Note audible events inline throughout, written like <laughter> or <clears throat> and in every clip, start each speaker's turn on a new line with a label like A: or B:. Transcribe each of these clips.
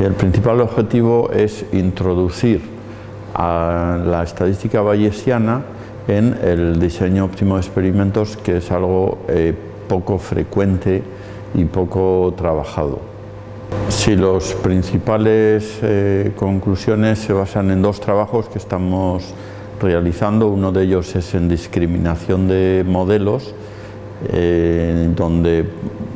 A: El principal objetivo es introducir a la estadística bayesiana en el diseño óptimo de experimentos, que es algo eh, poco frecuente y poco trabajado. Si los principales eh, conclusiones se basan en dos trabajos que estamos realizando, uno de ellos es en discriminación de modelos, eh, donde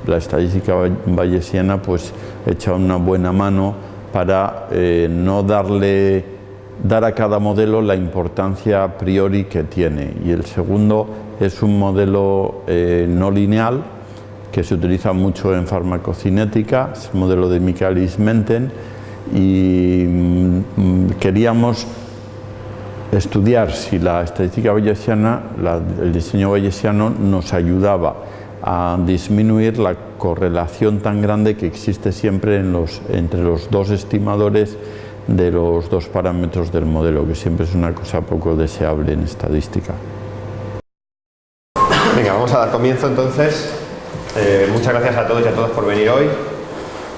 A: la estadística bayesiana pues, echa una buena mano para no darle dar a cada modelo la importancia a priori que tiene. Y el segundo es un modelo eh, no lineal que se utiliza mucho en farmacocinética, es el modelo de Michaelis-Menten y mm, queríamos estudiar si la estadística bayesiana, el diseño bayesiano nos ayudaba a disminuir la correlación tan grande que existe siempre entre los dos estimadores de los dos parámetros del modelo, que siempre es una cosa poco deseable en estadística.
B: Venga, vamos a dar comienzo entonces. Eh, muchas gracias a todos y a todas por venir hoy.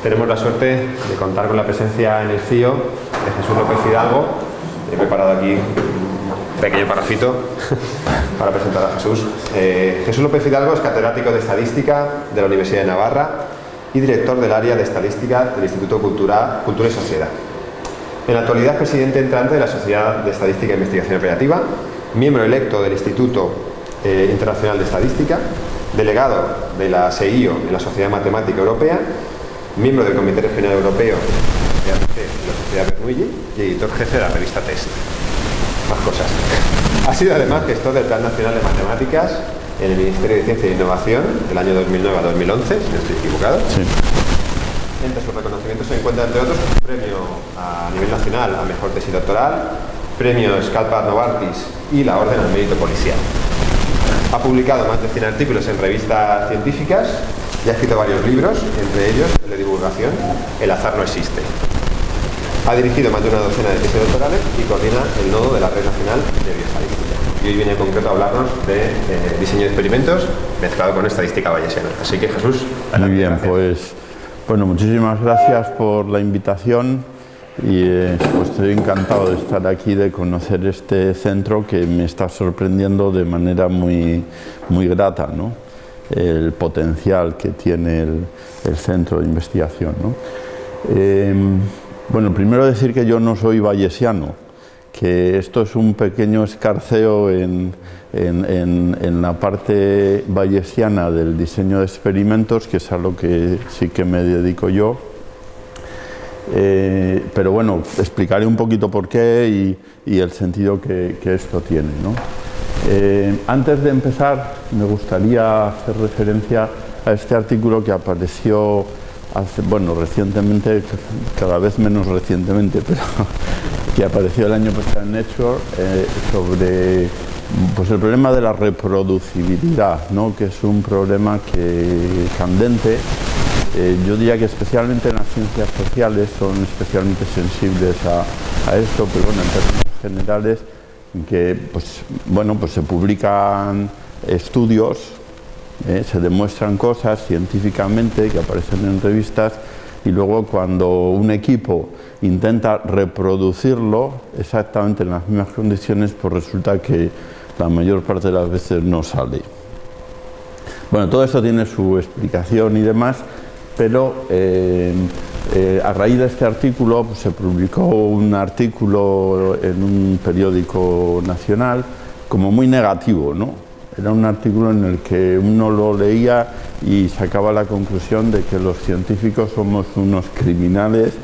B: Tenemos la suerte de contar con la presencia en el CIO de Jesús López Hidalgo. He preparado aquí pequeño parrafito <laughs> para presentar a Jesús. Eh, Jesús López Hidalgo es catedrático de Estadística de la Universidad de Navarra y director del área de Estadística del Instituto Cultura, Cultura y Sociedad. En la actualidad es presidente entrante de la Sociedad de Estadística e Investigación Operativa, miembro electo del Instituto eh, Internacional de Estadística, delegado de la SEIO en la Sociedad Matemática Europea, miembro del Comité Regional Europeo de la Sociedad Bernoulli y editor jefe de la revista Test. Más cosas. Ha sido además gestor del Plan Nacional de Matemáticas en el Ministerio de Ciencia e Innovación del año 2009 a 2011, si no estoy equivocado. Sí. Entre sus reconocimientos se encuentra, entre otros, un premio a nivel nacional a Mejor Tesis Doctoral, premio Scalpa Novartis y la Orden al Mérito Policial. Ha publicado más de 100 artículos en revistas científicas y ha escrito varios libros, entre ellos el de divulgación El azar no existe. Ha dirigido más de una docena de tesis doctorales y coordina el nodo de la Red Nacional de Bioestadística. Y hoy viene en concreto a hablarnos de eh, diseño de experimentos mezclado con estadística bayesiana. Así que Jesús,
A: Muy bien, pues bueno, muchísimas gracias por la invitación y eh, pues estoy encantado de estar aquí, de conocer este centro que me está sorprendiendo de manera muy, muy grata, ¿no? el potencial que tiene el, centro de investigación. ¿no? Em, bueno, primero decir que yo no soy bayesiano, que esto es un pequeño escarceo en, en, la parte bayesiana del diseño de experimentos, que es a lo que sí que me dedico yo. Eh, pero bueno, explicaré un poquito por qué y, el sentido que, esto tiene. Eh, antes de empezar, me gustaría hacer referencia a este artículo que apareció bueno, recientemente, cada vez menos recientemente, pero <laughs> que apareció el año pasado en Nature eh, sobre pues el problema de la reproducibilidad, ¿no? que es un problema que candente. Eh, yo diría que especialmente en las ciencias sociales son especialmente sensibles a, esto, pero bueno, en términos generales, que pues, bueno, pues se publican estudios, ¿eh? se demuestran cosas científicamente que aparecen en revistas y luego cuando un equipo intenta reproducirlo exactamente en las mismas condiciones, pues resulta que la mayor parte de las veces no sale. Bueno, todo esto tiene su explicación y demás, pero eh, eh, a raíz de este artículo pues, se publicó un artículo en un periódico nacional como muy negativo, ¿no? Era un artículo en el que uno lo leía y sacaba la conclusión de que los científicos somos unos criminales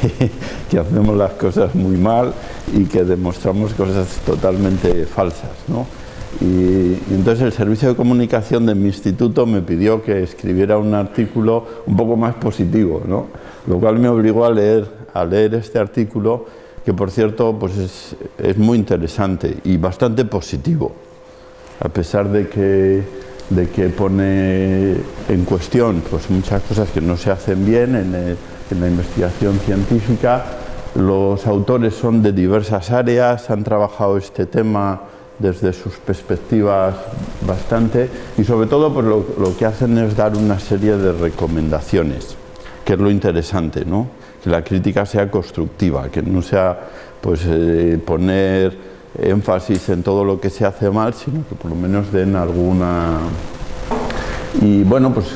A: <laughs> que, hacemos las cosas muy mal y que demostramos cosas totalmente falsas. Y, entonces el servicio de comunicación de mi instituto me pidió que escribiera un artículo un poco más positivo, lo cual me obligó a leer, a leer este artículo que por cierto pues es, es muy interesante y bastante positivo, a pesar de que, de que pone en cuestión pues, muchas cosas que no se hacen bien en en la investigación científica. Los autores son de diversas áreas, han trabajado este tema desde sus perspectivas bastante y sobre todo pues lo, que hacen es dar una serie de recomendaciones que es lo interesante, ¿no? Que la crítica sea constructiva, que no sea pues eh, poner énfasis en todo lo que se hace mal, sino que por lo menos den alguna... Y bueno, pues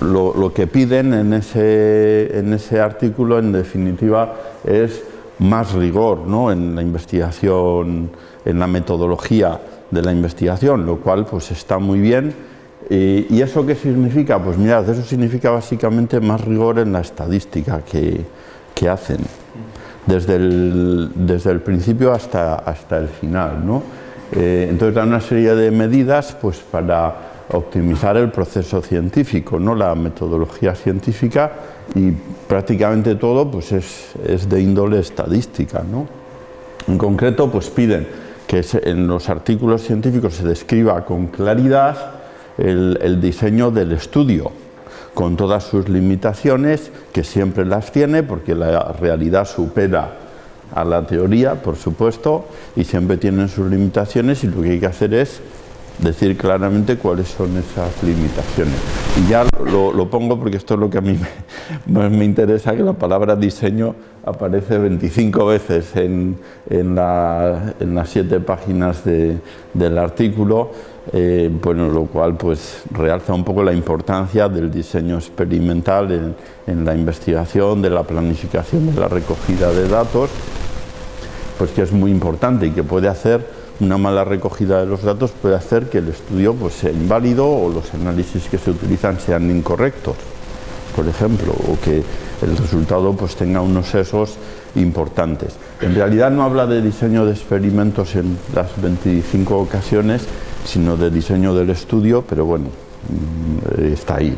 A: lo, que piden en ese, en ese artículo, en definitiva, es más rigor ¿no? en la investigación, en la metodología de la investigación, lo cual pues está muy bien. ¿Y eso qué significa? Pues mirad, eso significa básicamente más rigor en la estadística que, que hacen, desde el, principio hasta, hasta el final. ¿no? Eh, entonces dan una serie de medidas pues, para optimizar el proceso científico, ¿no? la metodología científica y prácticamente todo pues es, es de índole estadística. ¿no? En concreto pues piden que en los artículos científicos se describa con claridad el diseño del estudio, con todas sus limitaciones, que siempre las tiene, porque la realidad supera a la teoría, por supuesto, y siempre tienen sus limitaciones y lo que hay que hacer es decir claramente cuáles son esas limitaciones. Y ya lo, pongo porque esto es lo que a mí me, <laughs> me, interesa, que la palabra diseño aparece 25 veces en, en, las siete páginas del artículo, eh, bueno, lo cual pues realza un poco la importancia del diseño experimental en, la investigación, de la planificación de la recogida de datos, pues que es muy importante y que puede hacer una mala recogida de los datos puede hacer que el estudio pues, sea inválido o los análisis que se utilizan sean incorrectos, por ejemplo, o que el resultado pues, tenga unos sesos importantes. En realidad no habla de diseño de experimentos en las 25 ocasiones, sino de diseño del estudio, pero bueno, mm, está ahí,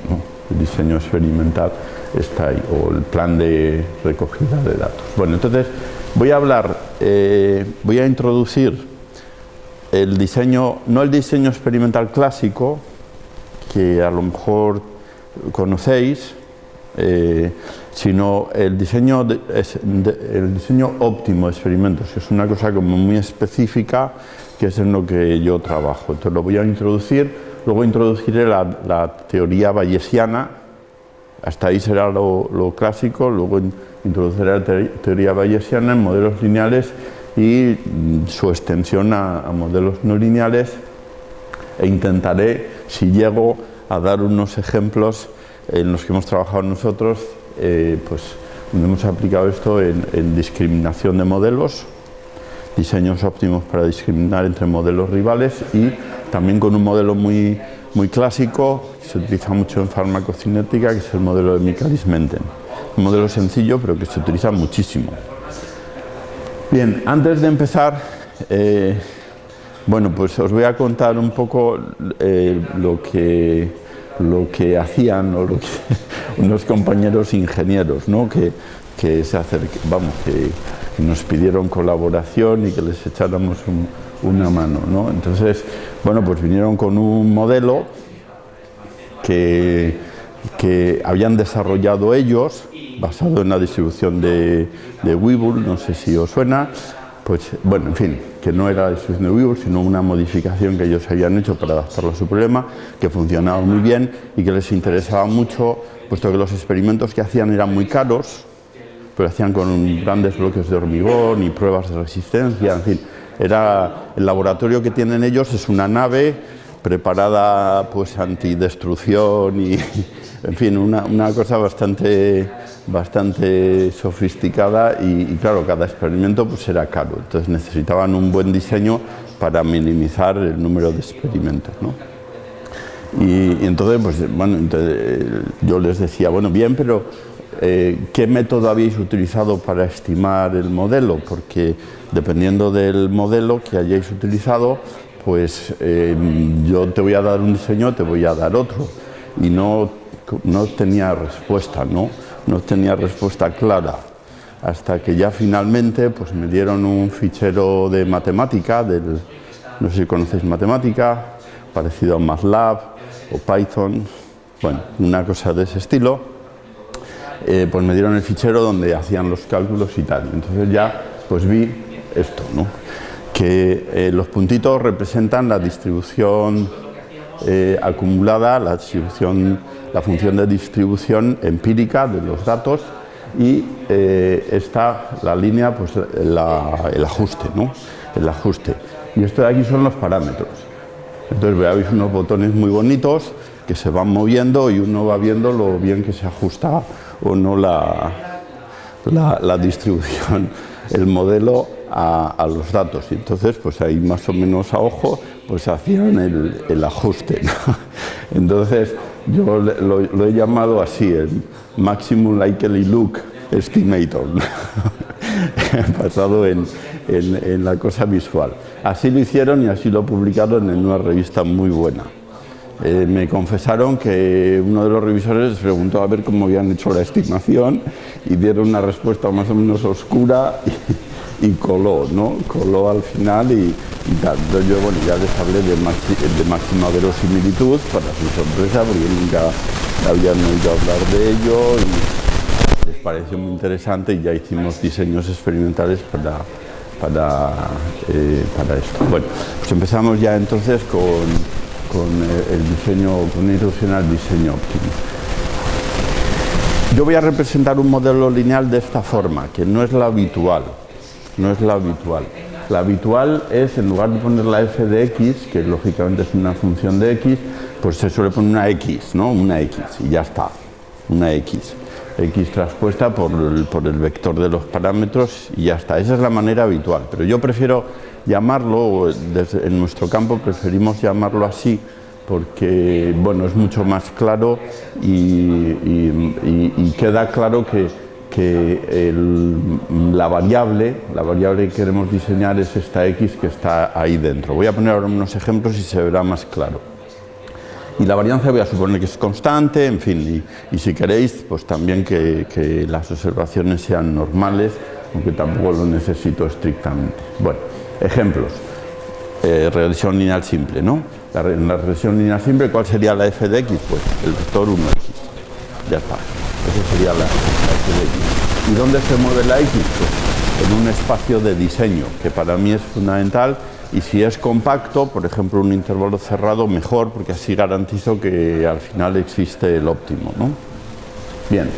A: el diseño experimental está ahí, o el plan de recogida de datos. Bueno, entonces voy a hablar, eh, voy a introducir el diseño, no el diseño experimental clásico, que a lo mejor conocéis, eh, sino el diseño, el diseño óptimo de experimentos, que es una cosa como muy específica, que es en lo que yo trabajo. Entonces lo voy a introducir, luego introduciré la, teoría bayesiana, hasta ahí será lo, lo clásico, luego introduciré la teoría bayesiana en modelos lineales y su extensión a, modelos no lineales e intentaré, si llego, a dar unos ejemplos en los que hemos trabajado nosotros, eh, pues hemos aplicado esto en, discriminación de modelos, diseños óptimos para discriminar entre modelos rivales y también con un modelo muy, muy clásico que se utiliza mucho en farmacocinética, que es el modelo de Michaelis-Menten. Un modelo sencillo, pero que se utiliza muchísimo. Bien, antes de empezar, eh, bueno, pues os voy a contar un poco eh, lo, que, lo que hacían <laughs> unos compañeros ingenieros, ¿no? que, que se vamos, que, nos pidieron colaboración y que les echáramos una mano. ¿no? Entonces, bueno, pues vinieron con un modelo que, que habían desarrollado ellos basado en la distribución de, de no sé si os suena, pues bueno, en fin, que no era la distribución de Webull, sino una modificación que ellos habían hecho para adaptarlo a su problema, que funcionaba muy bien y que les interesaba mucho, puesto que los experimentos que hacían eran muy caros, pero hacían con grandes bloques de hormigón y pruebas de resistencia, en fin, era el laboratorio que tienen ellos es una nave preparada pues antidestrucción y en fin, una, cosa bastante bastante sofisticada y, claro, cada experimento pues era caro, entonces necesitaban un buen diseño para minimizar el número de experimentos. ¿no? Y, entonces, pues bueno, yo les decía, bueno, bien, pero eh, ¿qué método habéis utilizado para estimar el modelo? Porque dependiendo del modelo que hayáis utilizado, pues eh, yo te voy a dar un diseño, te voy a dar otro. Y no, no tenía respuesta, ¿no? no tenía respuesta clara hasta que ya finalmente pues me dieron un fichero de matemática, del, no sé si conocéis matemática, parecido a MATLAB o Python, bueno, una cosa de ese estilo, eh, pues me dieron el fichero donde hacían los cálculos y tal. Entonces ya pues vi esto, ¿no? que eh, los puntitos representan la distribución eh, acumulada la, distribución, la función de distribución empírica de los datos y eh, está la línea, pues el ajuste, ¿no? El ajuste. Y esto de aquí son los parámetros. Entonces veis unos botones muy bonitos que se van moviendo y uno va viendo lo bien que se ajusta o no la, la, distribución, el modelo a, los datos. Y entonces, pues ahí más o menos a ojo, pues hacían el, ajuste. <laughs> Entonces, yo lo, he llamado así, el Maximum Likely Look Estimator, <laughs> basado en, en, la cosa visual. Así lo hicieron y así lo publicaron en una revista muy buena. Eh, me confesaron que uno de los revisores les preguntó a ver cómo habían hecho la estimación y dieron una respuesta más o menos oscura coló, ¿no? Coló al final y, tal. yo, bueno, ya les hablé de, de máxima verosimilitud para su sorpresa porque nunca habían oído hablar de ello y les pareció muy interesante y ya hicimos diseños experimentales para, para, eh, para esto. Bueno, pues empezamos ya entonces con con eh, el diseño, con el diseño óptimo. Yo voy a representar un modelo lineal de esta forma, que no es la habitual, no es la habitual. La habitual es, en lugar de poner la f de x, que lógicamente es una función de x, pues se suele poner una x, ¿no? Una x, y ya está, una x. x traspuesta por el, vector de los parámetros y ya está. Esa es la manera habitual, pero yo prefiero llamarlo, en nuestro campo preferimos llamarlo así porque bueno, es mucho más claro y, queda claro que, que la variable, la variable que queremos diseñar es esta x que está ahí dentro. Voy a poner ahora unos ejemplos y se verá más claro. Y la varianza voy a suponer que es constante, en fin, y, si queréis, pues también que, las observaciones sean normales, aunque tampoco lo necesito estrictamente. Bueno, Ejemplos. Eh, regresión lineal simple, ¿no? en la regresión lineal simple, ¿cuál sería la f de x? Pues el vector 1x. Ya está. Esa sería la, x. ¿Y dónde se mueve la x? Pues en un espacio de diseño, que para mí es fundamental. Y si es compacto, por ejemplo, un intervalo cerrado, mejor, porque así garantizo que al final existe el óptimo. Bien.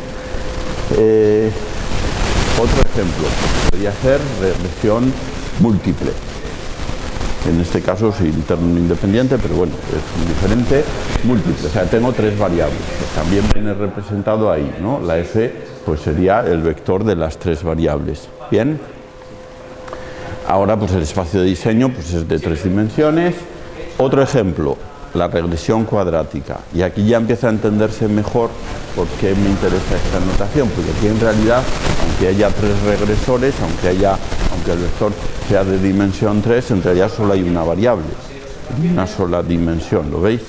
A: Eh, otro ejemplo podría ser regresión múltiple. En este caso es interno independiente, pero bueno, es diferente, múltiple. O sea, tengo tres variables. también viene representado ahí, ¿no? La f pues sería el vector de las tres variables. Bien. Ahora pues el espacio de diseño pues es de tres dimensiones. Otro ejemplo, la regresión cuadrática. Y aquí ya empieza a entenderse mejor por qué me interesa esta notación, porque aquí en realidad, aunque haya tres regresores, aunque, haya, aunque el vector sea de dimensión 3, en realidad solo hay una variable, una sola dimensión, ¿lo veis?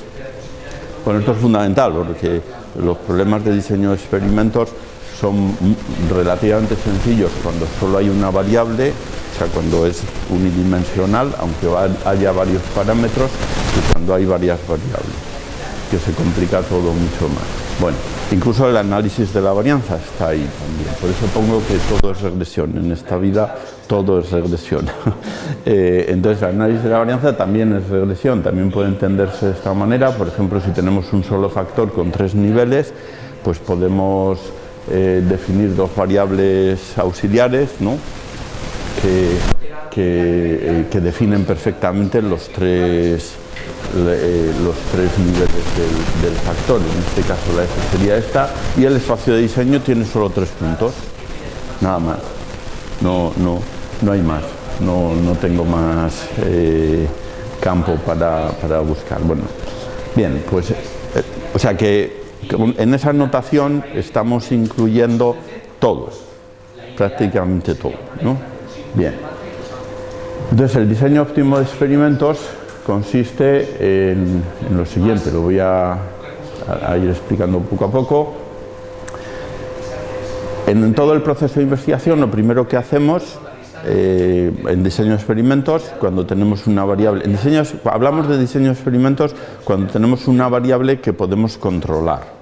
A: Bueno, esto es fundamental, porque los problemas de diseño de experimentos son relativamente sencillos cuando solo hay una variable, o sea, cuando es unidimensional, aunque haya varios parámetros, y cuando hay varias variables, que se complica todo mucho más. Bueno, incluso el análisis de la varianza está ahí también, por eso pongo que todo es regresión, en esta vida todo es regresión. <laughs> Eh, entonces el análisis de la varianza también es regresión, también puede entenderse de esta manera, por ejemplo, si tenemos un solo factor con tres niveles, pues podemos eh, definir dos variables auxiliares, ¿no? que, que, definen perfectamente los tres, eh, los tres niveles del, factor. En este caso la F sería esta y el espacio de diseño tiene solo tres puntos, nada más. No, no, no hay más, no, no tengo más eh, campo para, para, buscar. Bueno, bien, pues, eh, o sea que en esa notación estamos incluyendo todo, prácticamente todo, ¿no? Bien. Entonces el diseño óptimo de experimentos consiste en, lo siguiente, lo voy a, ir explicando poco a poco. En, todo el proceso de investigación lo primero que hacemos eh, en diseño de experimentos, cuando tenemos una variable, en diseño, hablamos de diseño de experimentos cuando tenemos una variable que podemos controlar.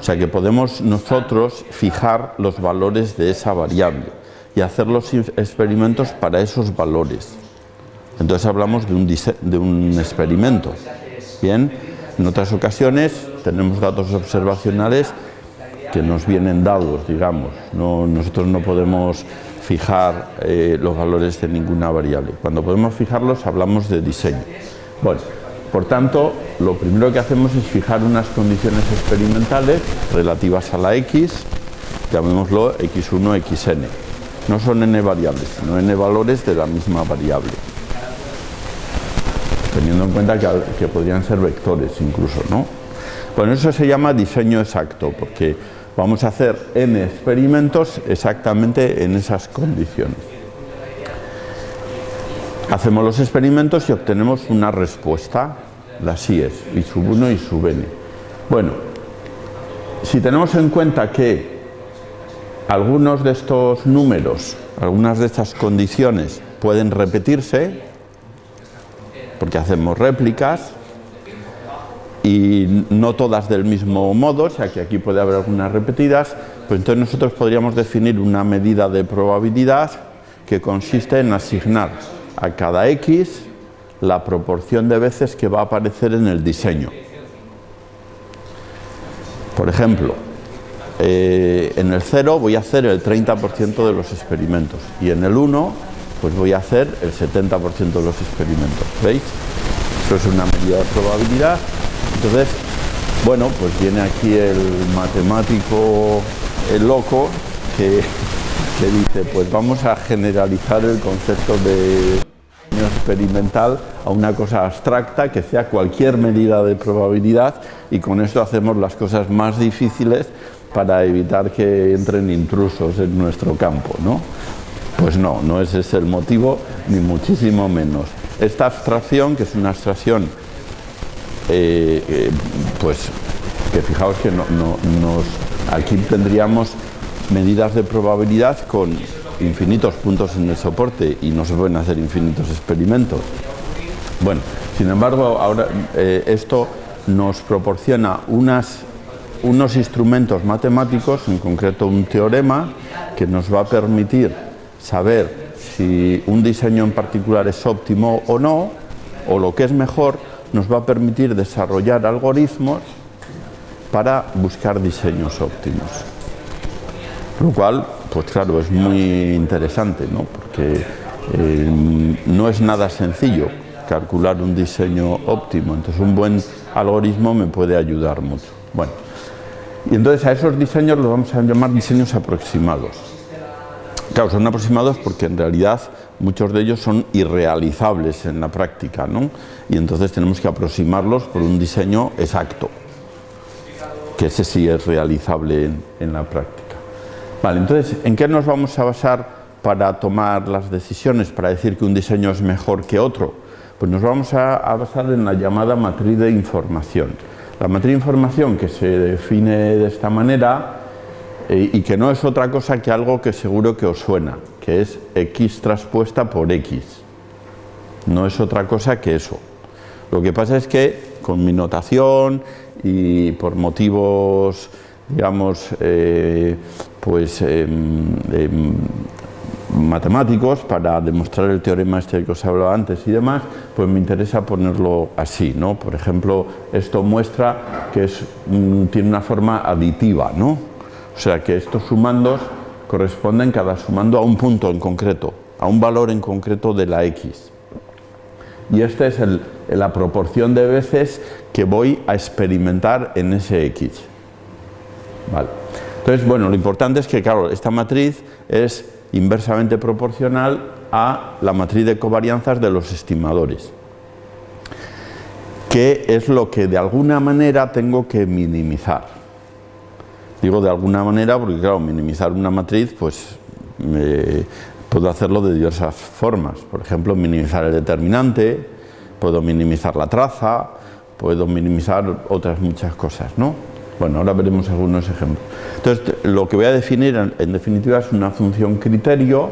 A: O sea, que podemos nosotros fijar los valores de esa variable y hacer los experimentos para esos valores. Entonces hablamos de un, de un experimento Bien, en otras ocasiones tenemos datos observacionales que nos vienen dados, digamos. No, nosotros no podemos fijar eh, los valores de ninguna variable. Cuando podemos fijarlos hablamos de diseño. Bueno, por tanto, lo primero que hacemos es fijar unas condiciones experimentales relativas a la x, llamémoslo x1, xn. No son n variables, sino n valores de la misma variable teniendo en cuenta que, podrían ser vectores incluso, ¿no? Bueno, eso se llama diseño exacto, porque vamos a hacer n experimentos exactamente en esas condiciones. Hacemos los experimentos y obtenemos una respuesta, la sí es, y sub 1 y sub n. Bueno, si tenemos en cuenta que algunos de estos números, algunas de estas condiciones pueden repetirse, porque hacemos réplicas y no todas del mismo modo, o sea que aquí puede haber algunas repetidas, pues entonces nosotros podríamos definir una medida de probabilidad que consiste en asignar a cada x la proporción de veces que va a aparecer en el diseño. Por ejemplo, eh, en el 0 voy a hacer el 30% de los experimentos y en el 1 pues voy a hacer el 70% de los experimentos. ¿Veis? Eso es una medida de probabilidad. Entonces, bueno, pues viene aquí el matemático, el loco, que, <laughs> que dice, pues vamos a generalizar el concepto de experimental a una cosa abstracta que sea cualquier medida de probabilidad y con esto hacemos las cosas más difíciles para evitar que entren intrusos en nuestro campo, ¿no? Pues no, no ese es el motivo, ni muchísimo menos. Esta abstracción, que es una abstracción, eh, eh, pues que fijaos que no, nos, aquí tendríamos medidas de probabilidad con infinitos puntos en el soporte y no se pueden hacer infinitos experimentos. Bueno, sin embargo, ahora eh, esto nos proporciona unos instrumentos matemáticos, en concreto un teorema, que nos va a permitir saber si un diseño en particular es óptimo o no, o lo que es mejor, nos va a permitir desarrollar algoritmos para buscar diseños óptimos. Lo cual, pues claro, es muy interesante, ¿no? porque eh, no es nada sencillo calcular un diseño óptimo, entonces un buen algoritmo me puede ayudar mucho. Bueno, y entonces a esos diseños los vamos a llamar diseños aproximados. Claro, son aproximados porque en realidad muchos de ellos son irrealizables en la práctica, ¿no? Y entonces tenemos que aproximarlos por un diseño exacto, que ese sí es realizable en, la práctica. Vale, entonces, ¿en qué nos vamos a basar para tomar las decisiones, para decir que un diseño es mejor que otro? Pues nos vamos a, a basar en la llamada matriz de información. La matriz de información que se define de esta manera eh, y que no es otra cosa que algo que seguro que os suena, que es x traspuesta por x. No es otra cosa que eso. Lo que pasa es que con mi notación y por motivos, digamos, eh, pues em, matemáticos para demostrar el teorema este que os he hablado antes y demás, pues me interesa ponerlo así, ¿no? Por ejemplo, esto muestra que es, tiene una forma aditiva, ¿no? O sea que estos sumandos corresponden cada sumando a un punto en concreto, a un valor en concreto de la x. Y esta es la proporción de veces que voy a experimentar en ese x. Vale. Entonces, bueno, lo importante es que, claro, esta matriz es inversamente proporcional a la matriz de covarianzas de los estimadores, que es lo que de alguna manera tengo que minimizar. Digo de alguna manera porque, claro, minimizar una matriz, pues puedo hacerlo de diversas formas. Por ejemplo, minimizar el determinante, puedo minimizar la traza, puedo minimizar otras muchas cosas, ¿no? Bueno, ahora veremos algunos ejemplos. Entonces, lo que voy a definir, en, definitiva, es una función criterio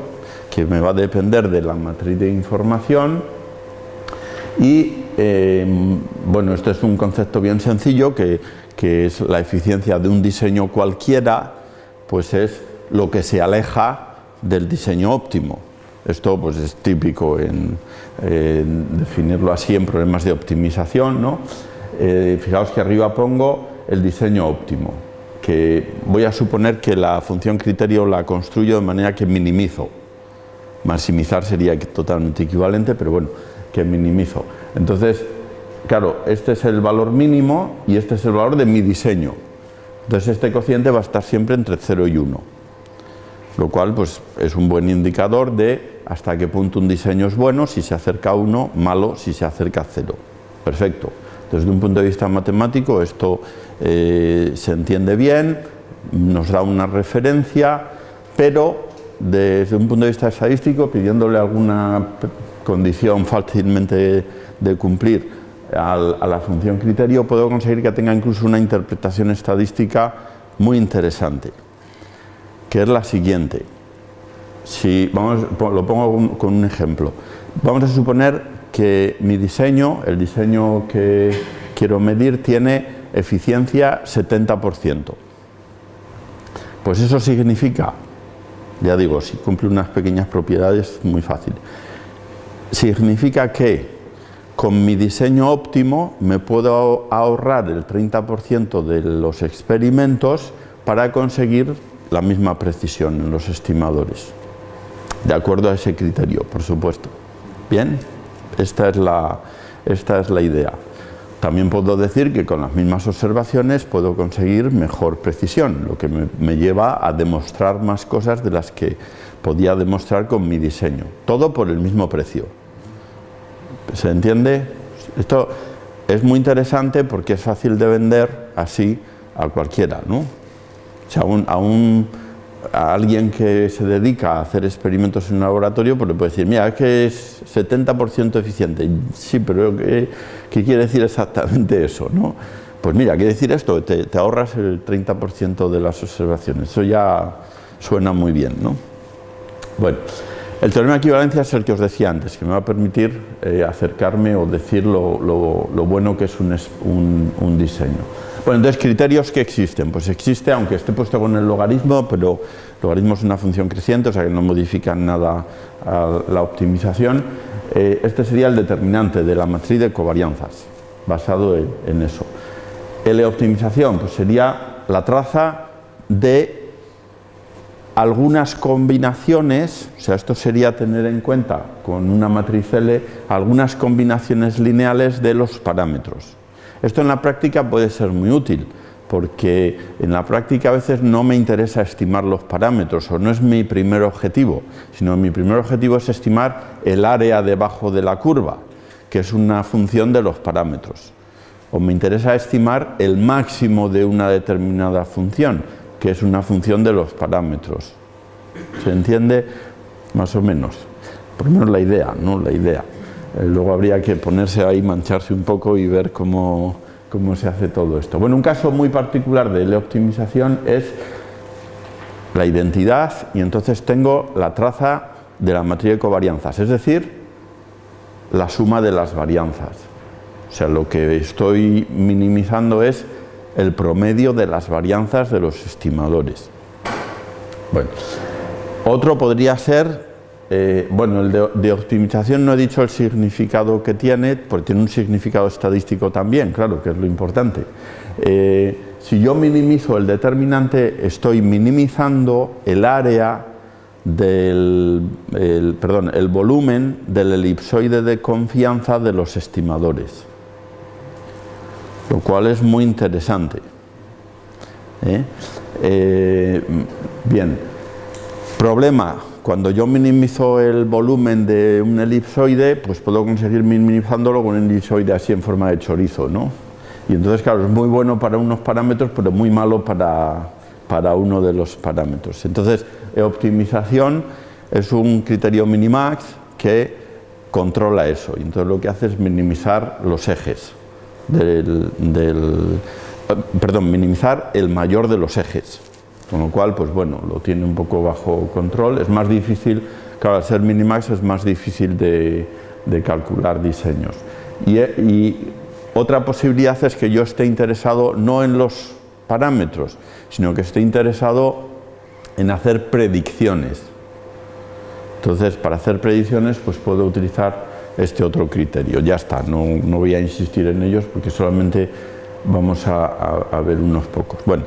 A: que me va a depender de la matriz de información y, eh, bueno, esto es un concepto bien sencillo que que es la eficiencia de un diseño cualquiera, pues es lo que se aleja del diseño óptimo. Esto pues es típico en, definirlo así en problemas de optimización, ¿no? eh, fijaos que arriba pongo el diseño óptimo, que voy a suponer que la función criterio la construyo de manera que minimizo. Maximizar sería totalmente equivalente, pero bueno, que minimizo. Entonces, claro, este es el valor mínimo y este es el valor de mi diseño. Entonces este cociente va a estar siempre entre 0 y 1, lo cual pues, es un buen indicador de hasta qué punto un diseño es bueno, si se acerca a 1, malo si se acerca a 0. Perfecto. Desde un punto de vista matemático esto eh, se entiende bien, nos da una referencia, pero desde un punto de vista estadístico, pidiéndole alguna condición fácilmente de cumplir a la función criterio, puedo conseguir que tenga incluso una interpretación estadística muy interesante, que es la siguiente. Si, vamos, lo pongo con un ejemplo. Vamos a suponer que mi diseño, el diseño que quiero medir, tiene eficiencia 70%. Pues eso significa, ya digo, si cumple unas pequeñas propiedades, muy fácil. Significa que con mi diseño óptimo me puedo ahorrar el 30% de los experimentos para conseguir la misma precisión en los estimadores, de acuerdo a ese criterio, por supuesto. Bien, esta es la, esta es la idea. También puedo decir que con las mismas observaciones puedo conseguir mejor precisión, lo que me, me lleva a demostrar más cosas de las que podía demostrar con mi diseño. Todo por el mismo precio. ¿Se entiende? Esto es muy interesante porque es fácil de vender así a cualquiera, ¿no? O sea, a, un, a, alguien que se dedica a hacer experimentos en un laboratorio, pues le puede decir, mira, es que es 70% eficiente. Sí, pero ¿qué, quiere decir exactamente eso, no? Pues mira, quiere decir esto, te, te ahorras el 30% de las observaciones. Eso ya suena muy bien, ¿no? Bueno, el teorema de equivalencia es el que os decía antes, que me va a permitir eh, acercarme o decir lo, bueno que es un, diseño. Bueno, entonces, criterios que existen. Pues existe, aunque esté puesto con el logaritmo, pero logaritmo es una función creciente, o sea que no modifica nada a la optimización. Eh, este sería el determinante de la matriz de covarianzas, basado en, en eso. L optimización, pues sería la traza de algunas combinaciones, o sea, esto sería tener en cuenta con una matriz L, algunas combinaciones lineales de los parámetros. Esto en la práctica puede ser muy útil, porque en la práctica a veces no me interesa estimar los parámetros, o no es mi primer objetivo, sino mi primer objetivo es estimar el área debajo de la curva, que es una función de los parámetros. O me interesa estimar el máximo de una determinada función, que es una función de los parámetros. ¿Se entiende? Más o menos. Por lo menos la idea, ¿no? La idea. Eh, luego habría que ponerse ahí, mancharse un poco y ver cómo, cómo se hace todo esto. Bueno, un caso muy particular de la optimización es la identidad y entonces tengo la traza de la matriz de covarianzas, es decir, la suma de las varianzas. O sea, lo que estoy minimizando es el promedio de las varianzas de los estimadores. Bueno, otro podría ser, eh, bueno, el de, optimización no he dicho el significado que tiene, porque tiene un significado estadístico también, claro, que es lo importante. Eh, si yo minimizo el determinante, estoy minimizando el área del, perdón, el volumen del elipsoide de confianza de los estimadores lo cual es muy interesante. ¿eh? Eh, bien, problema, cuando yo minimizo el volumen de un elipsoide, pues puedo conseguir minimizándolo con un elipsoide así en forma de chorizo, ¿no? Y entonces, claro, es muy bueno para unos parámetros, pero muy malo para, para uno de los parámetros. Entonces, optimización es un criterio minimax que controla eso, y entonces lo que hace es minimizar los ejes del, perdón, minimizar el mayor de los ejes, con lo cual, pues bueno, lo tiene un poco bajo control, es más difícil, claro, al ser minimax es más difícil de, calcular diseños. Y, y, otra posibilidad es que yo esté interesado no en los parámetros, sino que esté interesado en hacer predicciones. Entonces, para hacer predicciones, pues puedo utilizar este otro criterio. Ya está, no, no voy a insistir en ellos porque solamente vamos a, ver unos pocos. Bueno,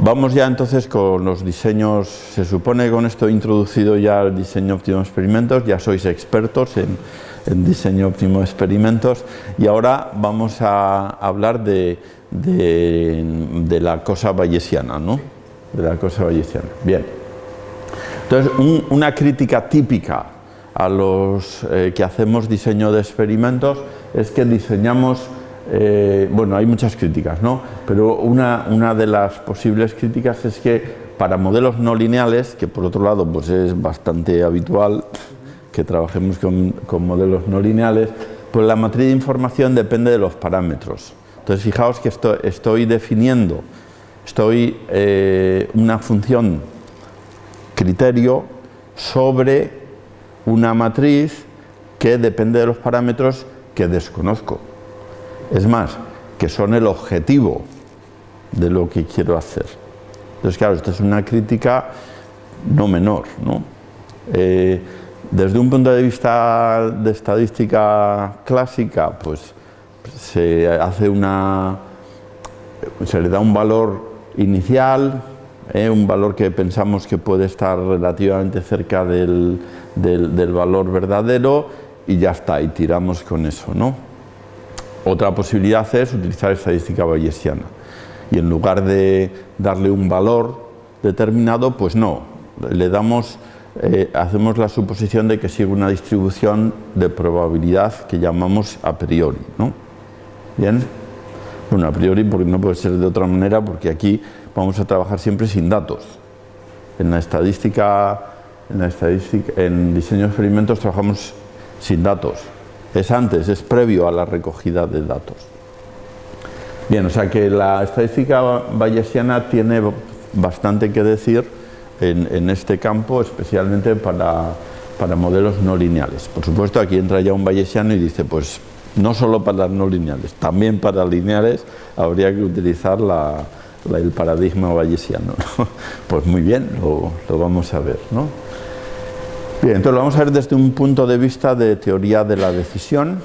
A: vamos ya entonces con los diseños, se supone que con esto he introducido ya el diseño óptimo de experimentos, ya sois expertos en, diseño óptimo de experimentos y ahora vamos a hablar de, de, la cosa bayesiana, ¿no? De la cosa bayesiana. Bien. Entonces, una crítica típica a los eh, que hacemos diseño de experimentos es que diseñamos eh, bueno, hay muchas críticas, ¿no? Pero una, una, de las posibles críticas es que para modelos no lineales, que por otro lado pues es bastante habitual que trabajemos con, con modelos no lineales, pues la matriz de información depende de los parámetros. Entonces fijaos que esto, estoy definiendo, estoy eh, una función criterio sobre una matriz que depende de los parámetros que desconozco. Es más, que son el objetivo de lo que quiero hacer. Entonces, claro, esto es una crítica no menor. ¿no? Eh, desde un punto de vista de estadística clásica, pues se hace una. se le da un valor inicial, eh, un valor que pensamos que puede estar relativamente cerca del, del valor verdadero, y ya está, y tiramos con eso, ¿no? Otra posibilidad es utilizar estadística bayesiana y en lugar de darle un valor determinado, pues no, le damos, eh, hacemos la suposición de que sigue una distribución de probabilidad que llamamos a priori. ¿no? ¿Bien? Bueno, a priori porque no puede ser de otra manera, porque aquí vamos a trabajar siempre sin datos. En la estadística, en, la estadística, en diseño de experimentos trabajamos sin datos es antes, es previo a la recogida de datos. Bien, o sea que la estadística bayesiana tiene bastante que decir en, este campo, especialmente para, modelos no lineales. Por supuesto, aquí entra ya un bayesiano y dice, pues no solo para las no lineales, también para lineales habría que utilizar el paradigma bayesiano. <laughs> Pues muy bien, lo, vamos a ver. ¿no? Bien, entonces lo vamos a ver desde un punto de vista de teoría de la decisión,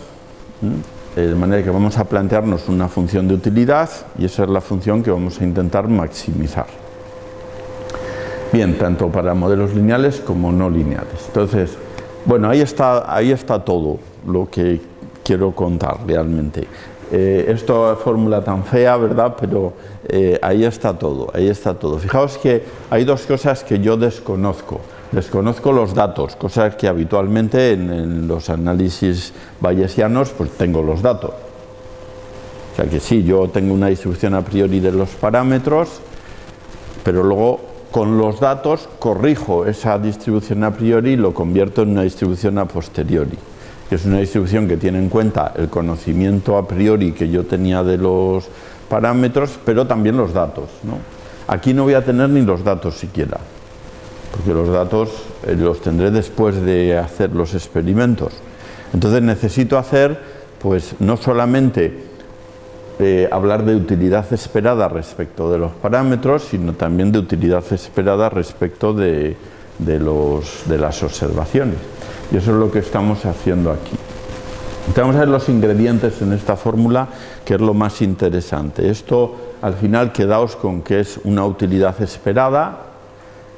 A: de manera que vamos a plantearnos una función de utilidad y esa es la función que vamos a intentar maximizar. Bien, tanto para modelos lineales como no lineales. Entonces, bueno, ahí está, ahí está todo lo que quiero contar realmente. Eh, esto fórmula tan fea, ¿verdad? Pero eh, ahí está todo, ahí está todo. Fijaos que hay dos cosas que yo desconozco. Desconozco los datos, cosas que habitualmente en, los análisis bayesianos pues tengo los datos. O sea que sí, yo tengo una distribución a priori de los parámetros, pero luego con los datos corrijo esa distribución a priori y lo convierto en una distribución a posteriori, que es una distribución que tiene en cuenta el conocimiento a priori que yo tenía de los parámetros, pero también los datos. Aquí no voy a tener ni los datos siquiera porque los datos eh, los tendré después de hacer los experimentos. Entonces necesito hacer, pues no solamente eh, hablar de utilidad esperada respecto de los parámetros, sino también de utilidad esperada respecto de, los, de las observaciones. Y eso es lo que estamos haciendo aquí. vamos a ver los ingredientes en esta fórmula, que es lo más interesante. Esto, al final, quedaos con que es una utilidad esperada,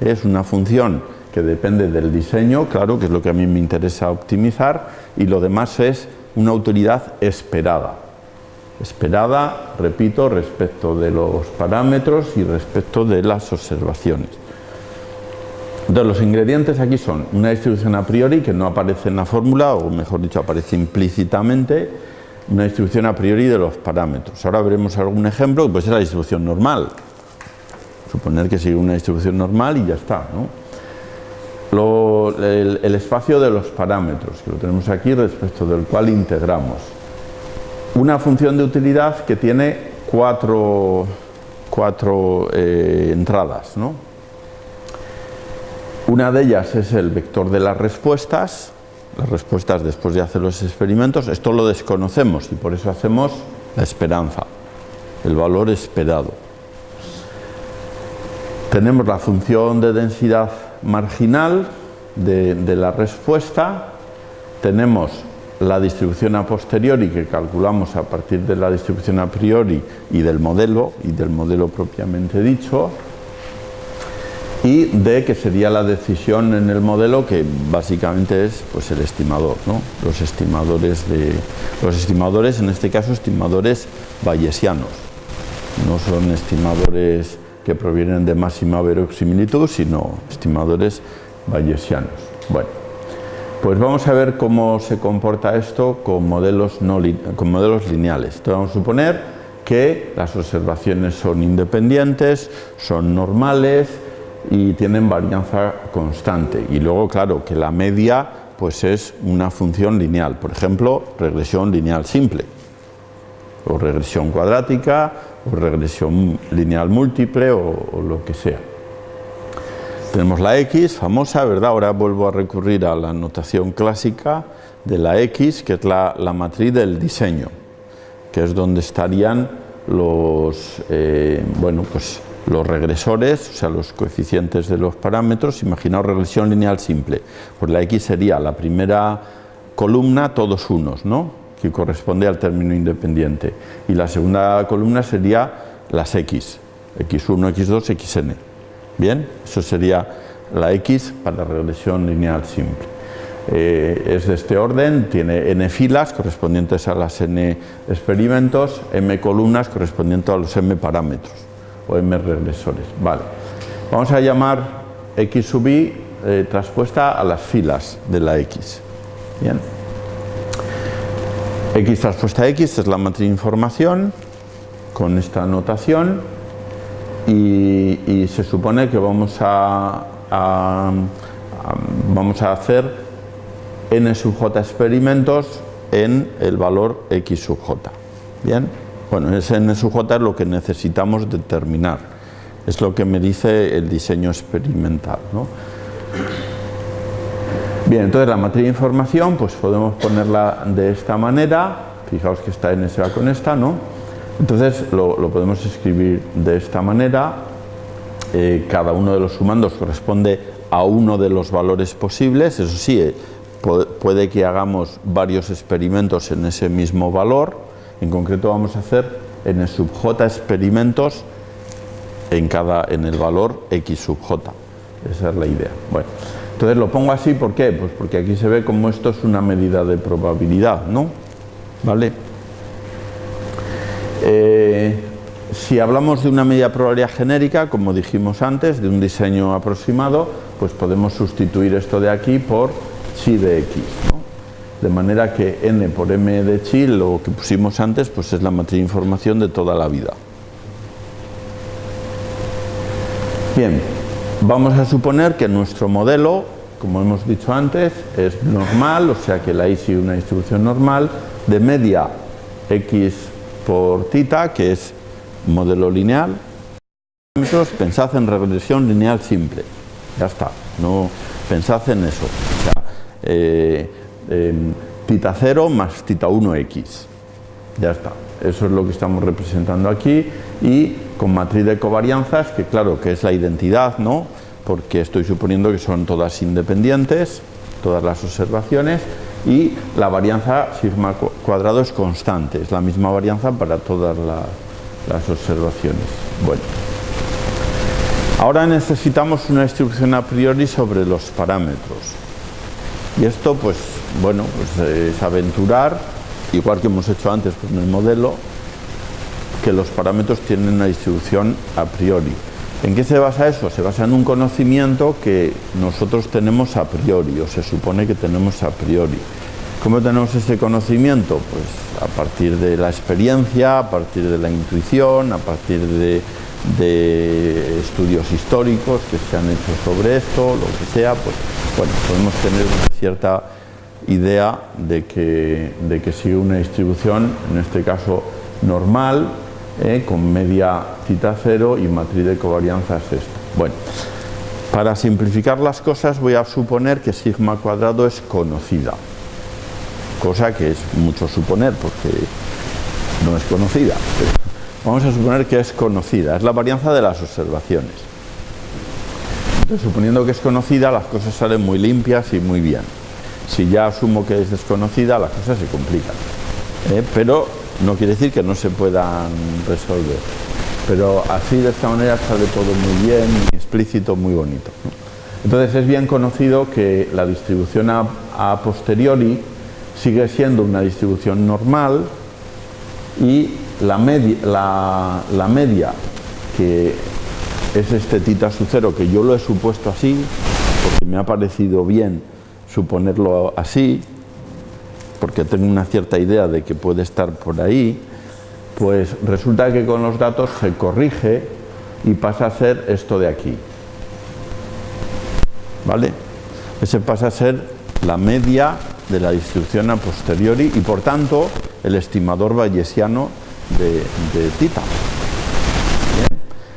A: es una función que depende del diseño, claro, que es lo que a mí me interesa optimizar, y lo demás es una utilidad esperada. Esperada, repito, respecto de los parámetros y respecto de las observaciones. Entonces, los ingredientes aquí son una distribución a priori que no aparece en la fórmula, o mejor dicho, aparece implícitamente, una distribución a priori de los parámetros. Ahora veremos algún ejemplo, que puede ser la distribución normal, suponer que sigue una distribución normal y ya está. el, espacio de los parámetros, que lo tenemos aquí, respecto del cual integramos. Una función de utilidad que tiene cuatro, cuatro eh, entradas. Una de ellas es el vector de las respuestas, las respuestas después de hacer los experimentos. Esto lo desconocemos y por eso hacemos la esperanza, el valor esperado. Tenemos la función de densidad marginal de, la respuesta, tenemos la distribución a posteriori que calculamos a partir de la distribución a priori y del modelo, y del modelo propiamente dicho, y D que sería la decisión en el modelo que básicamente es pues el estimador, ¿no? los estimadores de los estimadores en este caso estimadores bayesianos, no son estimadores que provienen de máxima verosimilitud, sino estimadores bayesianos. Bueno, pues vamos a ver cómo se comporta esto con modelos, no, con modelos lineales. Entonces vamos a suponer que las observaciones son independientes, son normales y tienen varianza constante. Y luego, claro, que la media pues es una función lineal. Por ejemplo, regresión lineal simple, o regresión cuadrática, o regresión lineal múltiple, o lo que sea. Tenemos la X, famosa, ¿verdad? Ahora vuelvo a recurrir a la notación clásica de la X, que es la, matriz del diseño, que es donde estarían los, eh, bueno, pues los regresores, o sea, los coeficientes de los parámetros. Imaginaos regresión lineal simple. Pues la X sería la primera columna, todos unos, ¿no? Que corresponde al término independiente. Y la segunda columna sería las X, X1, X2, Xn. Bien, eso sería la X para regresión lineal simple. Eh, es de este orden, tiene n filas correspondientes a las n experimentos, m columnas correspondientes a los m parámetros o m regresores. Vale. Vamos a llamar x sub i eh, traspuesta a las filas de la x. Bien. x traspuesta a x es la matriz de información con esta notación y, se supone que vamos a, vamos a hacer n sub j experimentos en el valor x sub j. Bien, bueno, ese n sub j es lo que necesitamos determinar, es lo que me dice el diseño experimental. Bien, entonces la matriz de información pues podemos ponerla de esta manera, fijaos que esta n se va con esta, ¿no? Entonces lo, podemos escribir de esta manera, eh, cada uno de los sumandos corresponde a uno de los valores posibles, eso sí, eh, puede que hagamos varios experimentos en ese mismo valor, en concreto vamos a hacer en el sub j experimentos en, cada, en el valor x sub j, esa es la idea. Bueno, entonces lo pongo así, ¿por qué? Pues porque aquí se ve como esto es una medida de probabilidad, ¿no? ¿Vale? Eh, si hablamos de una media probabilidad genérica, como dijimos antes, de un diseño aproximado, pues podemos sustituir esto de aquí por chi de x. De manera que n por m de chi, lo que pusimos antes, pues es la matriz de información de toda la vida. Bien, vamos a suponer que nuestro modelo, como hemos dicho antes, es normal, o sea que la I sigue una distribución normal, de media x por tita, que es modelo lineal. Pensad en regresión lineal simple. Ya está, no pensad en eso. Eh, tita 0 más tita 1x. Ya está. Eso es lo que estamos representando aquí y con matriz de covarianzas, que claro que es la identidad, ¿no? Porque estoy suponiendo que son todas independientes, todas las observaciones, y la varianza sigma cuadrado es constante, es la misma varianza para todas las observaciones. Bueno, ahora necesitamos una distribución a priori sobre los parámetros. Y esto, pues, bueno, pues es aventurar, igual que hemos hecho antes con el modelo, que los parámetros tienen una distribución a priori. ¿En qué se basa eso? Se basa en un conocimiento que nosotros tenemos a priori, o se supone que tenemos a priori. ¿Cómo tenemos ese conocimiento? Pues a partir de la experiencia, a partir de la intuición, a partir de, estudios históricos que se han hecho sobre esto, lo que sea, pues bueno, podemos tener cierta idea de que, de que sigue una distribución, en este caso normal, ¿eh? con media cita cero y matriz de covarianza es esta. Bueno, para simplificar las cosas voy a suponer que sigma cuadrado es conocida, cosa que es mucho suponer porque no es conocida. vamos a suponer que es conocida, es la varianza de las observaciones. Suponiendo que es conocida, las cosas salen muy limpias y muy bien. Si ya asumo que es desconocida, las cosas se complican. ¿eh? Pero no quiere decir que no se puedan resolver. Pero así, de esta manera, sale todo muy bien, muy explícito, muy bonito. Entonces es bien conocido que la distribución a, posteriori sigue siendo una distribución normal y la media, la media que es este tita su cero, que yo lo he supuesto así, porque me ha parecido bien suponerlo así, porque tengo una cierta idea de que puede estar por ahí, pues resulta que con los datos se corrige y pasa a ser esto de aquí. ¿Vale? Ese pasa a ser la media de la distribución a posteriori y por tanto el estimador bayesiano de, de tita,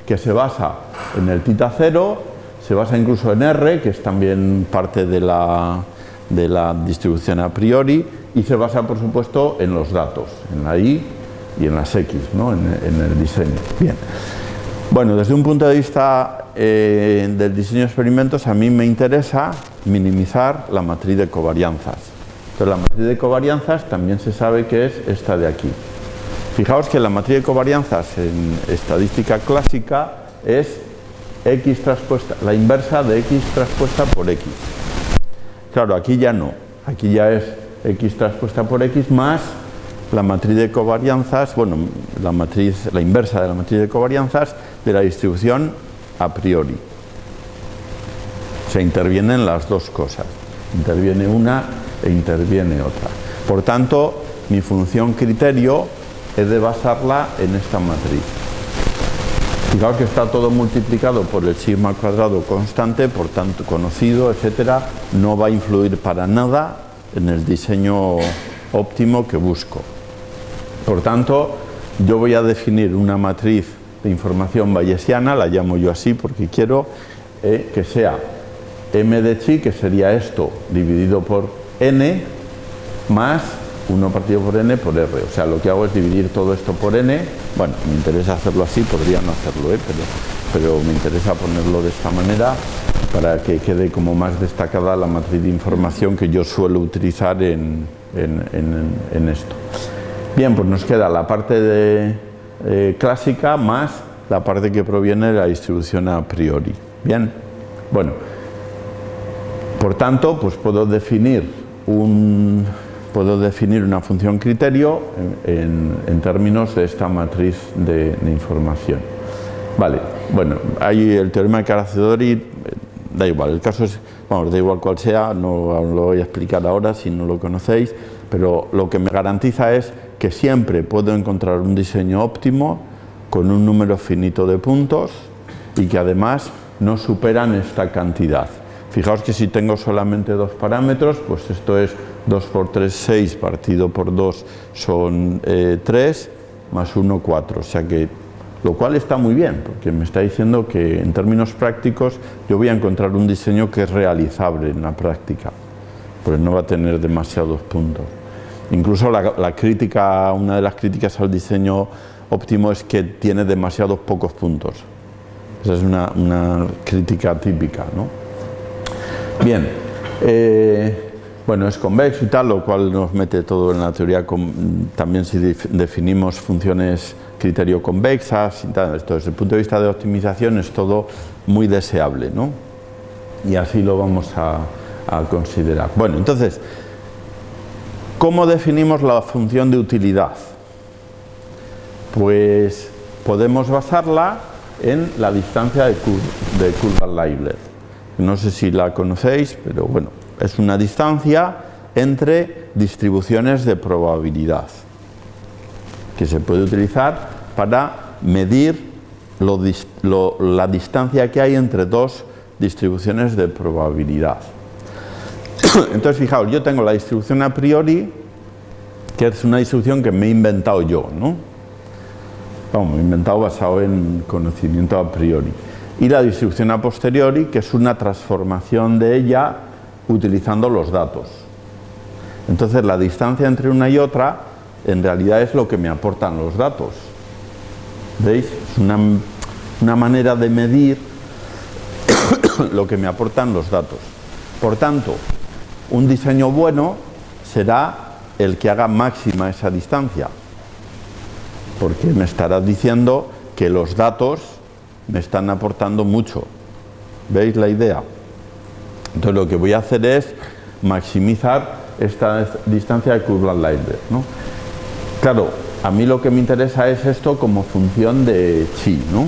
A: que se basa en el tita cero, se basa incluso en R, que es también parte de la, de la distribución a priori, y se basa, por supuesto, en los datos, en la Y y en las X, ¿no? en, el diseño. Bien. Bueno, desde un punto de vista eh, del diseño de experimentos, a mí me interesa minimizar la matriz de covarianzas. Entonces, la matriz de covarianzas también se sabe que es esta de aquí. Fijaos que la matriz de covarianzas en estadística clásica es x traspuesta, la inversa de x traspuesta por x. Claro, aquí ya no, aquí ya es x traspuesta por x más la matriz de covarianzas, bueno, la matriz, la inversa de la matriz de covarianzas de la distribución a priori. Se intervienen las dos cosas, interviene una e interviene otra. Por tanto, mi función criterio he de basarla en esta matriz. Fijaos que está todo multiplicado por el sigma cuadrado constante, por tanto conocido, etcétera, no va a influir para nada en el diseño óptimo que busco. Por tanto, yo voy a definir una matriz de información bayesiana, la llamo yo así porque quiero eh, que sea m de chi, que sería esto dividido por n, más 1 partido por n por r. O sea, lo que hago es dividir todo esto por n. Bueno, me interesa hacerlo así, podría no hacerlo, ¿eh? pero, pero me interesa ponerlo de esta manera para que quede como más destacada la matriz de información que yo suelo utilizar en, esto. Bien, pues nos queda la parte eh, clásica más la parte que proviene de la distribución a priori. Bien, bueno, por tanto, pues puedo definir un, puedo definir una función criterio en, términos de esta matriz de, información. Vale, bueno, hay el teorema de Caracedori, da igual, el caso es, vamos, da igual cual sea, no lo voy a explicar ahora si no lo conocéis, pero lo que me garantiza es que siempre puedo encontrar un diseño óptimo con un número finito de puntos y que además no superan esta cantidad. Fijaos que si tengo solamente dos parámetros, pues esto es 2 por 3, 6, partido por 2 son 3, eh, más 1, 4. O sea que, lo cual está muy bien, porque me está diciendo que en términos prácticos yo voy a encontrar un diseño que es realizable en la práctica, porque no va a tener demasiados puntos. Incluso la, crítica, una de las críticas al diseño óptimo es que tiene demasiados pocos puntos. Esa es una, una crítica típica, ¿no? Bien, eh, bueno, es convexo y tal, lo cual nos mete todo en la teoría, también si definimos funciones criterio convexas y tal, esto desde el punto de vista de optimización es todo muy deseable, ¿no? Y así lo vamos a, considerar. Bueno, entonces, ¿cómo definimos la función de utilidad? Pues podemos basarla en la distancia de, curva Leibler. No sé si la conocéis, pero bueno, es una distancia entre distribuciones de probabilidad que se puede utilizar para medir la distancia que hay entre dos distribuciones de probabilidad. <coughs> Entonces, fijaos, yo tengo la distribución a priori, que es una distribución que me he inventado yo, ¿no? Vamos, he inventado basado en conocimiento a priori. Y la distribución a posteriori, que es una transformación de ella utilizando los datos. Entonces la distancia entre una y otra en realidad es lo que me aportan los datos. ¿Veis? Es una, una manera de medir <coughs> lo que me aportan los datos. Por tanto, un diseño bueno será el que haga máxima esa distancia, porque me estará diciendo que los datos me están aportando mucho. ¿Veis la idea? Entonces lo que voy a hacer es maximizar esta distancia de curva Lightbird. ¿no? Claro, a mí lo que me interesa es esto como función de chi. ¿no?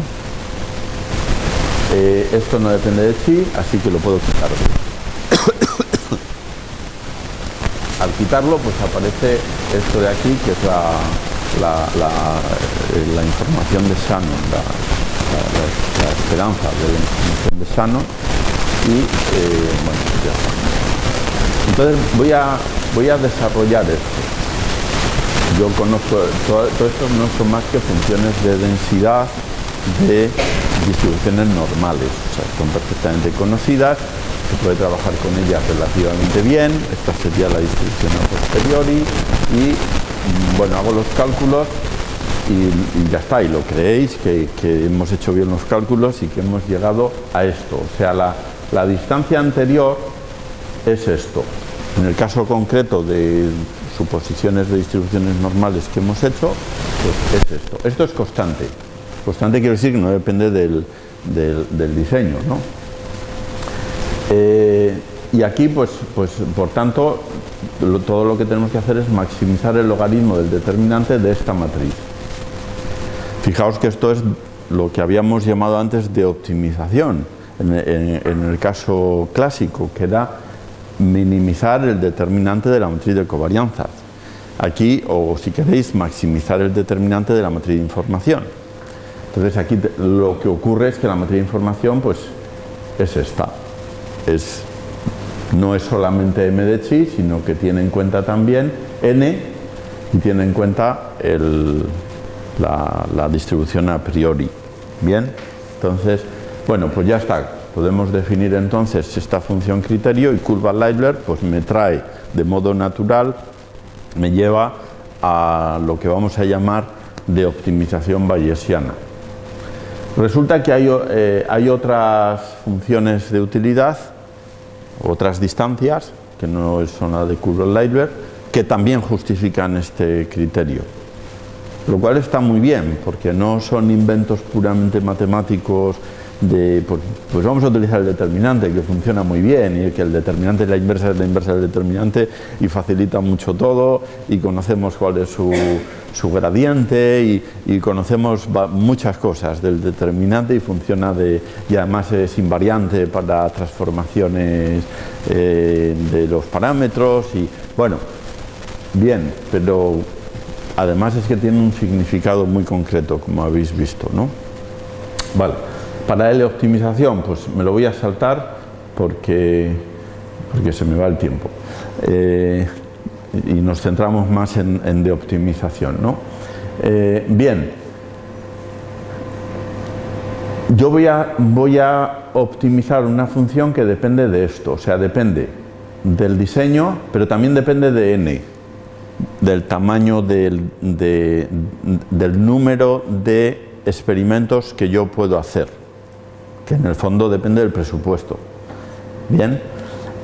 A: Eh, esto no depende de chi, así que lo puedo quitar. <coughs> Al quitarlo, pues aparece esto de aquí, que es la, la, eh, información de Shannon, la, esperanza de la información de Shannon. Y eh, bueno, ya. Entonces voy a, voy a desarrollar esto. Yo conozco, todo, esto no son más que funciones de densidad de distribuciones normales, o sea, son perfectamente conocidas, se puede trabajar con ellas relativamente bien, esta sería la distribución a posteriori y bueno, hago los cálculos y, ya está, y lo creéis que, hemos hecho bien los cálculos y que hemos llegado a esto, o sea, la, la distancia anterior es esto. En el caso concreto de suposiciones de distribuciones normales que hemos hecho, pues es esto. Esto es constante. Constante quiere decir que no depende del, diseño. ¿no? Eh, y aquí, pues, pues por tanto, todo lo que tenemos que hacer es maximizar el logaritmo del determinante de esta matriz. Fijaos que esto es lo que habíamos llamado antes de optimización, en, el caso clásico, que era minimizar el determinante de la matriz de covarianzas. Aquí, o si queréis, maximizar el determinante de la matriz de información. Entonces aquí lo que ocurre es que la matriz de información pues es esta. Es, no es solamente m de chi, sino que tiene en cuenta también n y tiene en cuenta la, distribución a priori. Bien, entonces, bueno, pues ya está. Podemos definir entonces esta función criterio y curva Leibler pues me trae de modo natural, me lleva a lo que vamos a llamar de optimización bayesiana. Resulta que eh, hay, otras funciones de utilidad, otras distancias, que no son la de Kurbel-Leibler, que también justifican este criterio. Lo cual está muy bien, porque no son inventos puramente matemáticos de, pues, pues, vamos a utilizar el determinante, que funciona muy bien, y que el determinante es la inversa de la inversa del determinante, y facilita mucho todo, y conocemos cuál es su, su gradiente, y, conocemos muchas cosas del determinante, y funciona de, y además es invariante para transformaciones eh, de los parámetros, y bueno, bien, pero además es que tiene un significado muy concreto, como habéis visto, ¿no? Vale. Para L optimización, pues me lo voy a saltar porque, porque se me va el tiempo. Eh, y nos centramos más en, de optimización. ¿no? Eh, bien, yo voy a, voy a optimizar una función que depende de esto, o sea, depende del diseño, pero también depende de n, del tamaño del, del número de experimentos que yo puedo hacer que en el fondo depende del presupuesto. Bien,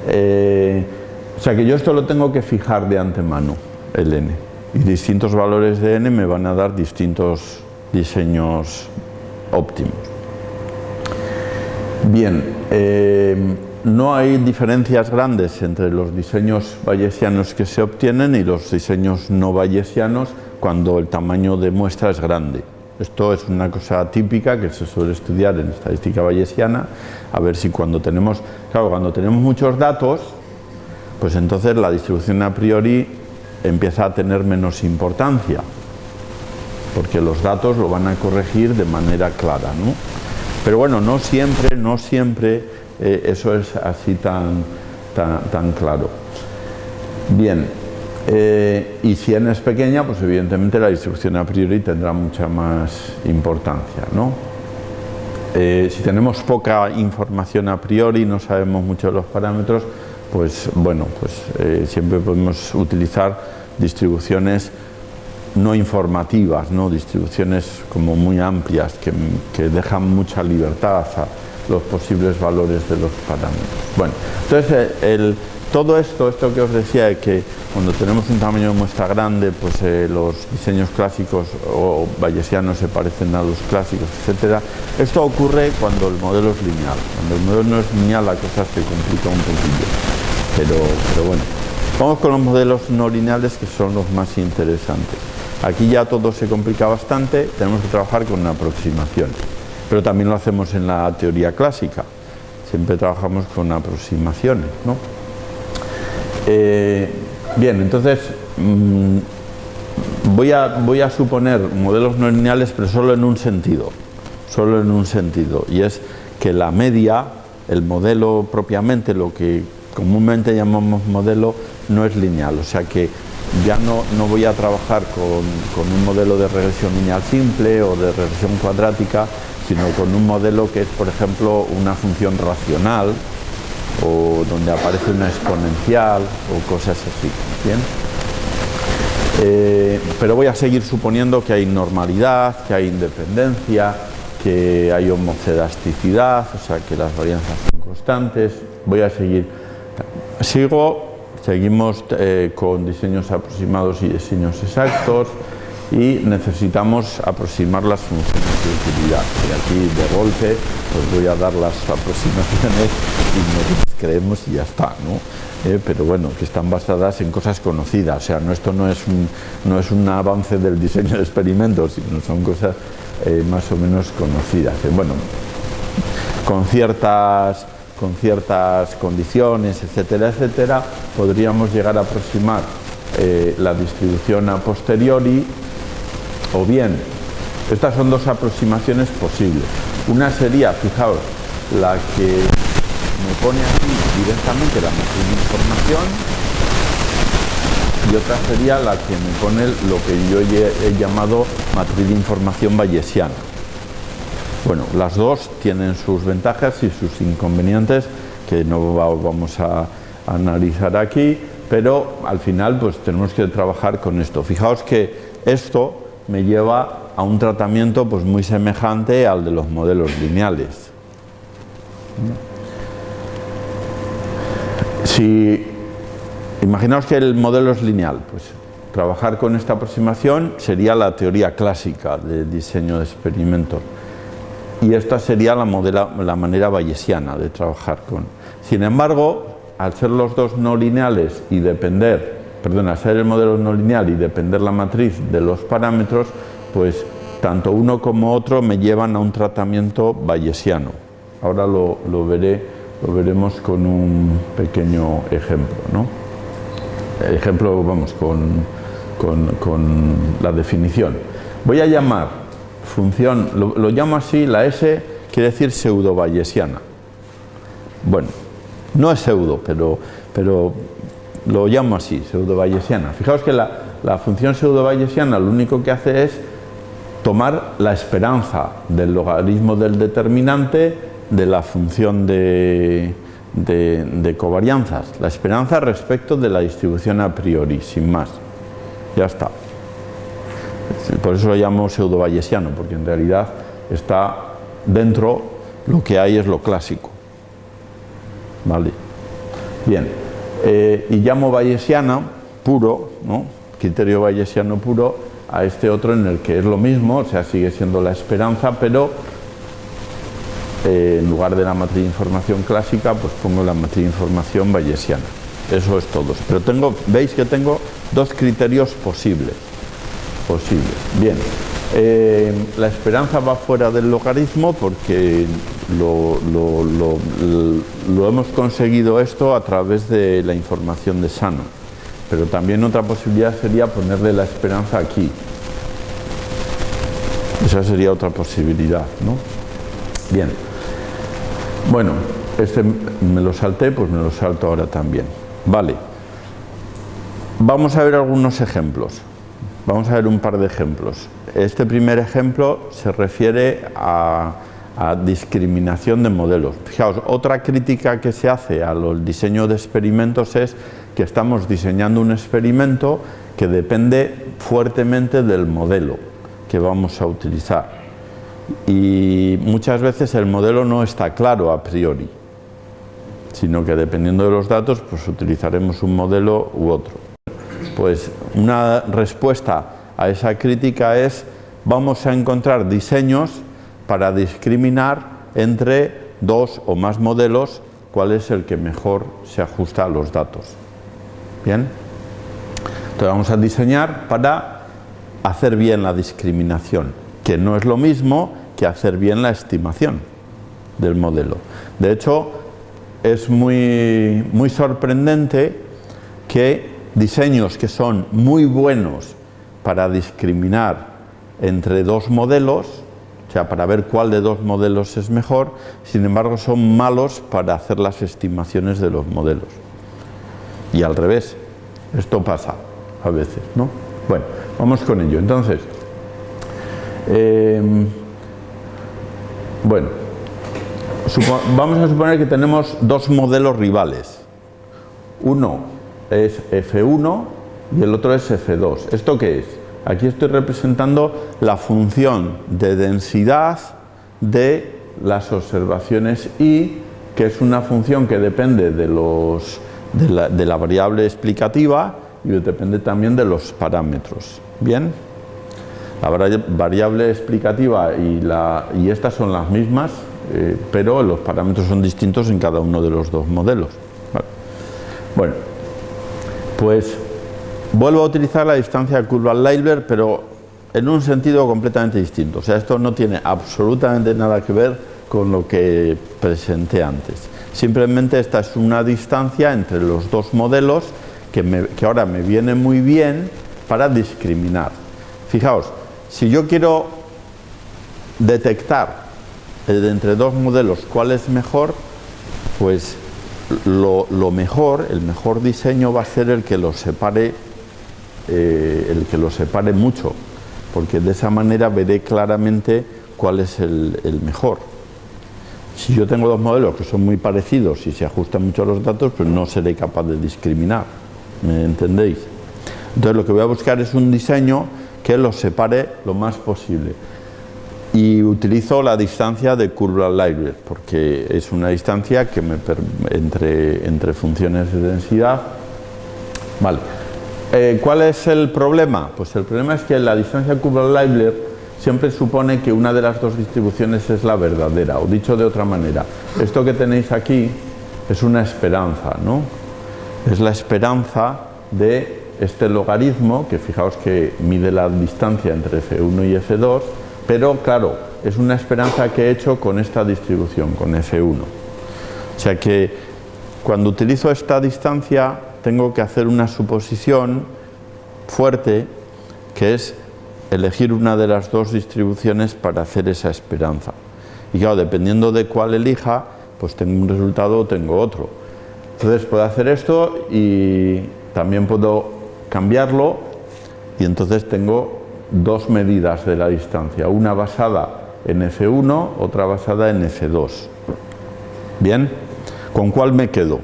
A: eh, o sea que yo esto lo tengo que fijar de antemano, el n. Y distintos valores de n me van a dar distintos diseños óptimos. Bien, eh, no hay diferencias grandes entre los diseños bayesianos que se obtienen y los diseños no bayesianos cuando el tamaño de muestra es grande. Esto es una cosa típica que se suele estudiar en estadística bayesiana, a ver si cuando tenemos, claro, cuando tenemos muchos datos, pues entonces la distribución a priori empieza a tener menos importancia, porque los datos lo van a corregir de manera clara, ¿no? Pero bueno, no siempre, no siempre eh, eso es así tan, tan, tan claro. Bien, eh, y si n es pequeña, pues evidentemente la distribución a priori tendrá mucha más importancia. ¿no? Eh, si tenemos poca información a priori, no sabemos mucho de los parámetros, pues bueno, pues eh, siempre podemos utilizar distribuciones no informativas, ¿no? distribuciones como muy amplias que, que dejan mucha libertad a los posibles valores de los parámetros. Bueno, entonces el, todo esto, esto que os decía, que cuando tenemos un tamaño de muestra grande, pues eh, los diseños clásicos o bayesianos se parecen a los clásicos, etcétera. Esto ocurre cuando el modelo es lineal. Cuando el modelo no es lineal, la cosa se complica un poquillo. Pero, pero bueno, vamos con los modelos no lineales que son los más interesantes. Aquí ya todo se complica bastante, tenemos que trabajar con una aproximación. Pero también lo hacemos en la teoría clásica. Siempre trabajamos con aproximaciones, ¿no? Eh, bien, entonces mm, voy, a, suponer modelos no lineales, pero solo en un sentido, solo en un sentido, y es que la media, el modelo propiamente, lo que comúnmente llamamos modelo, no es lineal, o sea que ya no, no voy a trabajar con, un modelo de regresión lineal simple o de regresión cuadrática, sino con un modelo que es, por ejemplo, una función racional, o donde aparece una exponencial o cosas así. ¿bien? Eh, pero voy a seguir suponiendo que hay normalidad, que hay independencia, que hay homocedasticidad, o sea que las varianzas son constantes. Voy a seguir. Sigo, seguimos eh, con diseños aproximados y diseños exactos y necesitamos aproximar las funciones de utilidad. Y aquí de golpe pues voy a dar las aproximaciones y nos creemos y ya está, ¿no? Eh, pero bueno, que están basadas en cosas conocidas, o sea, no, esto no es, un, no es un avance del diseño de experimentos, sino son cosas eh, más o menos conocidas. Eh, bueno, con ciertas, con ciertas condiciones, etcétera, etcétera, podríamos llegar a aproximar la distribución a posteriori o bien, estas son dos aproximaciones posibles. Una sería, fijaos, la que me pone aquí directamente la matriz de información y otra sería la que me pone lo que yo he, llamado matriz de información bayesiana. Bueno, las dos tienen sus ventajas y sus inconvenientes que no vamos a analizar aquí, pero al final pues tenemos que trabajar con esto. Fijaos que esto me lleva a un tratamiento pues, muy semejante al de los modelos lineales. Si imaginaos que el modelo es lineal, pues trabajar con esta aproximación sería la teoría clásica de diseño de experimentos. Y esta sería la, la manera bayesiana de trabajar con. Sin embargo, al ser los dos no lineales y depender perdón, ser el modelo no lineal y depender la matriz de los parámetros, pues tanto uno como otro me llevan a un tratamiento bayesiano. Ahora lo, veré, lo veremos con un pequeño ejemplo. ¿no? Ejemplo, vamos, con, con, la definición. Voy a llamar función, lo, lo llamo así, la S quiere decir pseudo bayesiana. Bueno, no es pseudo, pero, pero lo llamo así, pseudo-bayesiana. Fijaos que la, función pseudo-bayesiana lo único que hace es tomar la esperanza del logaritmo del determinante de la función de, de, covarianzas, la esperanza respecto de la distribución a priori, sin más. Ya está. Por eso lo llamo pseudo-bayesiano, porque en realidad está dentro, lo que hay es lo clásico. ¿Vale? Bien. Eh, y llamo bayesiano puro, ¿no? criterio bayesiano puro, a este otro en el que es lo mismo, o sea, sigue siendo la esperanza, pero eh, en lugar de la matriz de información clásica, pues pongo la matriz de información bayesiana. Eso es todo. Pero tengo, veis que tengo dos criterios posibles. Posibles. Bien. Eh, la esperanza va fuera del logaritmo porque lo, hemos conseguido esto a través de la información de Sano. Pero también otra posibilidad sería ponerle la esperanza aquí. Esa sería otra posibilidad, ¿no? Bien. Bueno, este me lo salté, pues me lo salto ahora también. Vale. Vamos a ver algunos ejemplos. Vamos a ver un par de ejemplos. Este primer ejemplo se refiere a, discriminación de modelos. Fijaos, otra crítica que se hace al diseño de experimentos es que estamos diseñando un experimento que depende fuertemente del modelo que vamos a utilizar. Y muchas veces el modelo no está claro a priori. sino que dependiendo de los datos, pues utilizaremos un modelo u otro. Pues una respuesta a esa crítica es vamos a encontrar diseños para discriminar entre dos o más modelos cuál es el que mejor se ajusta a los datos. Bien, entonces vamos a diseñar para hacer bien la discriminación, que no es lo mismo que hacer bien la estimación del modelo. De hecho, es muy, muy sorprendente que diseños que son muy buenos para discriminar entre dos modelos, o sea, para ver cuál de dos modelos es mejor, sin embargo son malos para hacer las estimaciones de los modelos. Y al revés, esto pasa a veces, ¿no? Bueno, vamos con ello. Entonces, em, bueno, vamos a suponer que tenemos dos modelos rivales. Uno es F1 y el otro es F2. ¿Esto qué es? Aquí estoy representando la función de densidad de las observaciones y que es una función que depende de, los, de, la, variable explicativa y depende también de los parámetros. ¿Bien? La variable explicativa y, la, y estas son las mismas, eh, pero los parámetros son distintos en cada uno de los dos modelos. Bueno, pues vuelvo a utilizar la distancia Kurzweil-Leibler, pero en un sentido completamente distinto. O sea, esto no tiene absolutamente nada que ver con lo que presenté antes. Simplemente esta es una distancia entre los dos modelos que ahora me viene muy bien para discriminar. Fijaos, si yo quiero detectar entre dos modelos cuál es mejor, pues lo, mejor, el mejor diseño va a ser el que los separe, eh, el que los separe mucho, porque de esa manera veré claramente cuál es el, mejor. Si yo tengo dos modelos que son muy parecidos y se ajustan mucho a los datos, pues no seré capaz de discriminar, ¿me entendéis? Entonces lo que voy a buscar es un diseño que los separe lo más posible y utilizo la distancia de curva Leibler porque es una distancia que entre, entre funciones de densidad. Vale. Eh, ¿Cuál es el problema? Pues el problema es que la distancia curva Leibler siempre supone que una de las dos distribuciones es la verdadera, o dicho de otra manera, esto que tenéis aquí es una esperanza, ¿no? Es la esperanza de este logaritmo, que fijaos que mide la distancia entre F1 y F2, pero claro, es una esperanza que he hecho con esta distribución, con F1. O sea que cuando utilizo esta distancia tengo que hacer una suposición fuerte que es elegir una de las dos distribuciones para hacer esa esperanza. Y claro, dependiendo de cuál elija, pues tengo un resultado o tengo otro. Entonces puedo hacer esto y también puedo cambiarlo y entonces tengo dos medidas de la distancia, una basada en F1, otra basada en F2. ¿Bien? ¿Con cuál me quedo?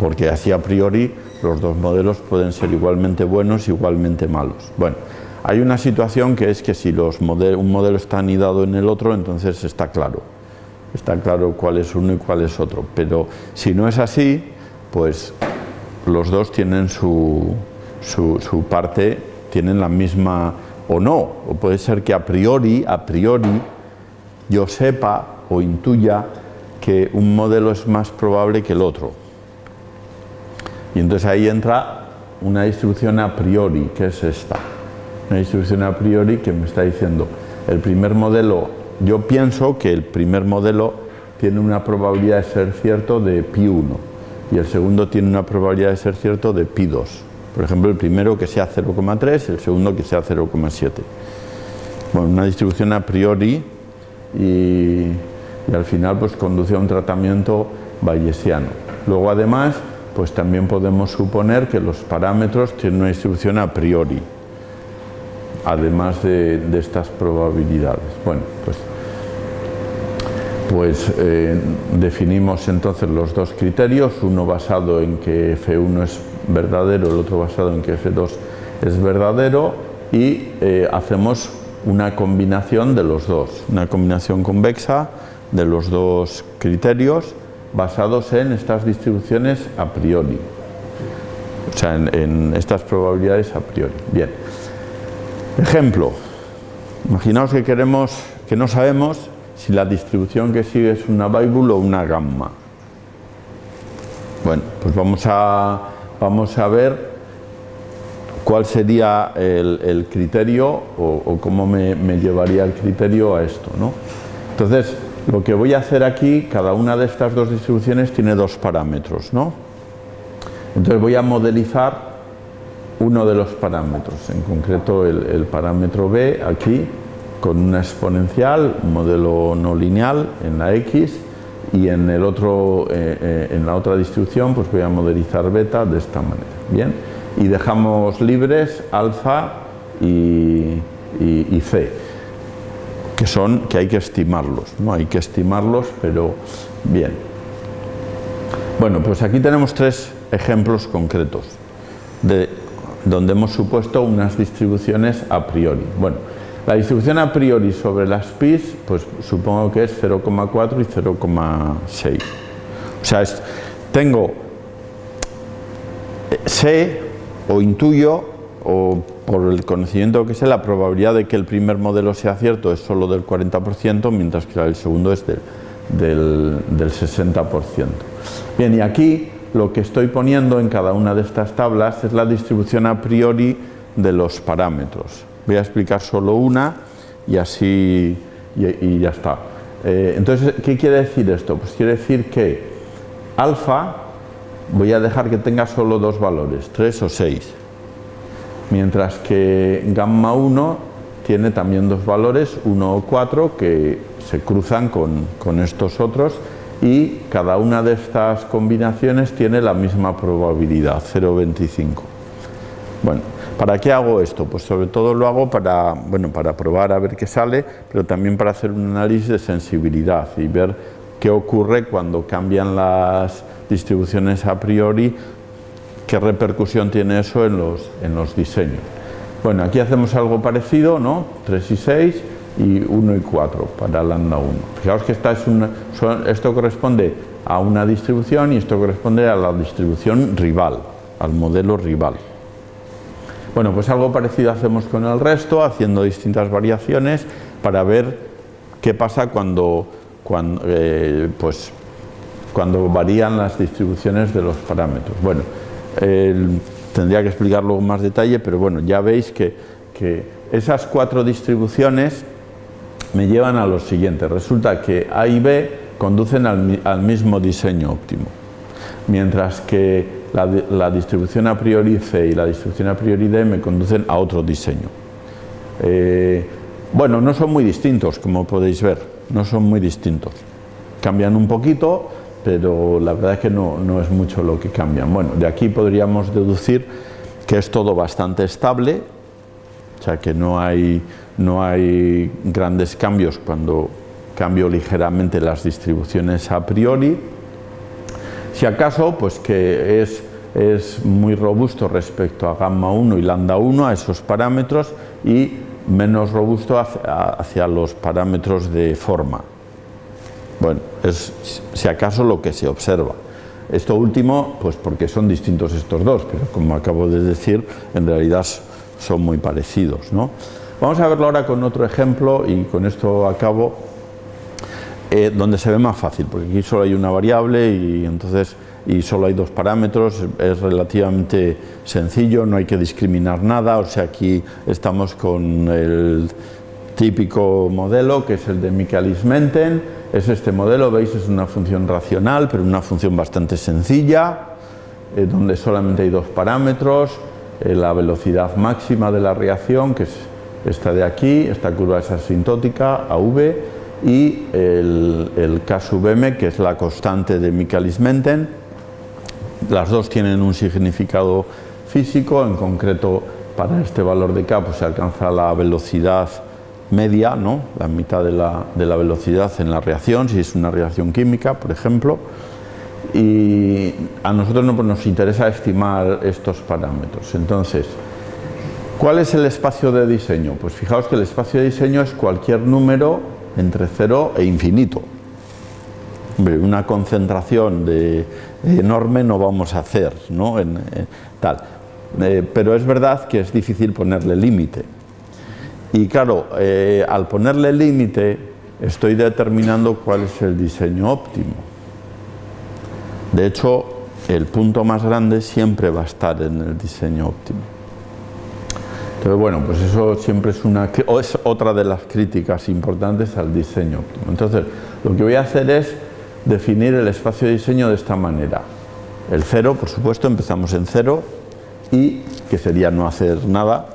A: Porque así a priori los dos modelos pueden ser igualmente buenos, igualmente malos. Bueno, hay una situación que es que si los un modelo está anidado en el otro, entonces está claro. Está claro cuál es uno y cuál es otro. Pero si no es así, pues los dos tienen su, su, su parte tienen la misma o no, o puede ser que a priori, a priori, yo sepa o intuya que un modelo es más probable que el otro. Y entonces ahí entra una distribución a priori, que es esta. Una distribución a priori que me está diciendo, el primer modelo, yo pienso que el primer modelo tiene una probabilidad de ser cierto de pi 1 y el segundo tiene una probabilidad de ser cierto de pi 2. Por ejemplo, el primero que sea 0,3, el segundo que sea 0,7. Bueno, una distribución a priori y, al final pues conduce a un tratamiento bayesiano. Luego además, pues también podemos suponer que los parámetros tienen una distribución a priori, además de, estas probabilidades. Bueno, pues pues eh, definimos entonces los dos criterios, uno basado en que F1 es verdadero, el otro basado en que F2 es verdadero y eh, hacemos una combinación de los dos, una combinación convexa de los dos criterios basados en estas distribuciones a priori. O sea, en, estas probabilidades a priori. Bien. Ejemplo. Imaginaos que queremos, que no sabemos si la distribución que sigue es una Weibull o una gamma. Bueno, pues vamos a, vamos a ver cuál sería el, criterio o, cómo me, me, llevaría el criterio a esto. ¿no? Entonces, lo que voy a hacer aquí, cada una de estas dos distribuciones tiene dos parámetros. ¿no? Entonces voy a modelizar uno de los parámetros, en concreto el, parámetro B aquí con una exponencial, un modelo no lineal en la X y en, el otro, eh, eh, en la otra distribución pues voy a modelizar beta de esta manera. Bien, y dejamos libres alfa y, y, c, que son que hay que estimarlos, ¿no? hay que estimarlos, pero bien. Bueno, pues aquí tenemos tres ejemplos concretos de donde hemos supuesto unas distribuciones a priori. Bueno, la distribución a priori sobre las PIs, pues supongo que es 0,4 y 0,6. O sea, tengo, sé o intuyo, o por el conocimiento que sé, la probabilidad de que el primer modelo sea cierto es solo del 40%, mientras que el segundo es del, del, del 60%. Bien, y aquí lo que estoy poniendo en cada una de estas tablas es la distribución a priori de los parámetros. Voy a explicar solo una y así y, ya está. Eh, entonces, ¿qué quiere decir esto? Pues quiere decir que alfa voy a dejar que tenga solo dos valores, 3 o 6, mientras que gamma 1 tiene también dos valores, 1 o 4, que se cruzan con, con estos otros y cada una de estas combinaciones tiene la misma probabilidad, 0,25. Bueno, ¿para qué hago esto? Pues sobre todo lo hago para, bueno, para probar a ver qué sale, pero también para hacer un análisis de sensibilidad y ver qué ocurre cuando cambian las distribuciones a priori, qué repercusión tiene eso en los, en los diseños. Bueno, aquí hacemos algo parecido, ¿no? 3 y 6, y 1 y 4 para lambda 1. Fijaos que esta es una, esto corresponde a una distribución y esto corresponde a la distribución rival, al modelo rival. Bueno, pues algo parecido hacemos con el resto, haciendo distintas variaciones para ver qué pasa cuando, cuando, eh, pues, cuando varían las distribuciones de los parámetros. Bueno, tendría que explicarlo con más detalle, pero bueno, ya veis que, esas cuatro distribuciones me llevan a lo siguiente. Resulta que A y B conducen al, mismo diseño óptimo, mientras que la, distribución a priori C y la distribución a priori D me conducen a otro diseño. Eh, bueno, no son muy distintos, como podéis ver, no son muy distintos. Cambian un poquito, pero la verdad es que no, no es mucho lo que cambian. Bueno, de aquí podríamos deducir que es todo bastante estable, o sea que no hay no hay grandes cambios cuando cambio ligeramente las distribuciones a priori. Si acaso, pues que es, es muy robusto respecto a gamma 1 y lambda 1, a esos parámetros, y menos robusto hacia, los parámetros de forma. Bueno, es si acaso lo que se observa. Esto último, pues porque son distintos estos dos, pero como acabo de decir, en realidad son muy parecidos. ¿no? Vamos a verlo ahora con otro ejemplo y con esto acabo, eh, donde se ve más fácil, porque aquí solo hay una variable y entonces y solo hay dos parámetros, es relativamente sencillo, no hay que discriminar nada, o sea aquí estamos con el típico modelo que es el de Michaelis-Menten, es este modelo, veis es una función racional, pero una función bastante sencilla, eh, donde solamente hay dos parámetros, eh, la velocidad máxima de la reacción, que es esta de aquí, esta curva es asintótica, AV, y el, el K sub m, que es la constante de Michaelis-Menten. Las dos tienen un significado físico, en concreto para este valor de K pues, se alcanza la velocidad media, ¿no? la mitad de la, de la velocidad en la reacción, si es una reacción química, por ejemplo. Y a nosotros no, pues, nos interesa estimar estos parámetros. Entonces, ¿Cuál es el espacio de diseño? Pues fijaos que el espacio de diseño es cualquier número entre 0 e infinito. una concentración de, enorme no vamos a hacer, ¿no? En, tal. Eh, pero es verdad que es difícil ponerle límite. Y claro, eh, al ponerle límite estoy determinando cuál es el diseño óptimo. De hecho, el punto más grande siempre va a estar en el diseño óptimo. Entonces, bueno, pues eso siempre es, una, es otra de las críticas importantes al diseño óptimo. Entonces, lo que voy a hacer es definir el espacio de diseño de esta manera. El cero, por supuesto, empezamos en cero y que sería no hacer nada.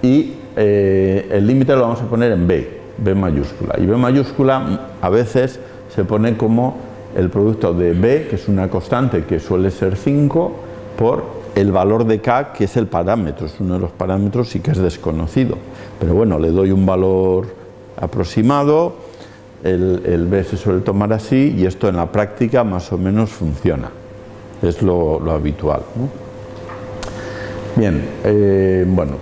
A: Y eh, el límite lo vamos a poner en B, B mayúscula. Y B mayúscula a veces se pone como el producto de B, que es una constante que suele ser 5, por el valor de K, que es el parámetro, es uno de los parámetros y que es desconocido. Pero bueno, le doy un valor aproximado, el, B se suele tomar así y esto en la práctica más o menos funciona. Es lo, habitual. Bien, eh, bueno,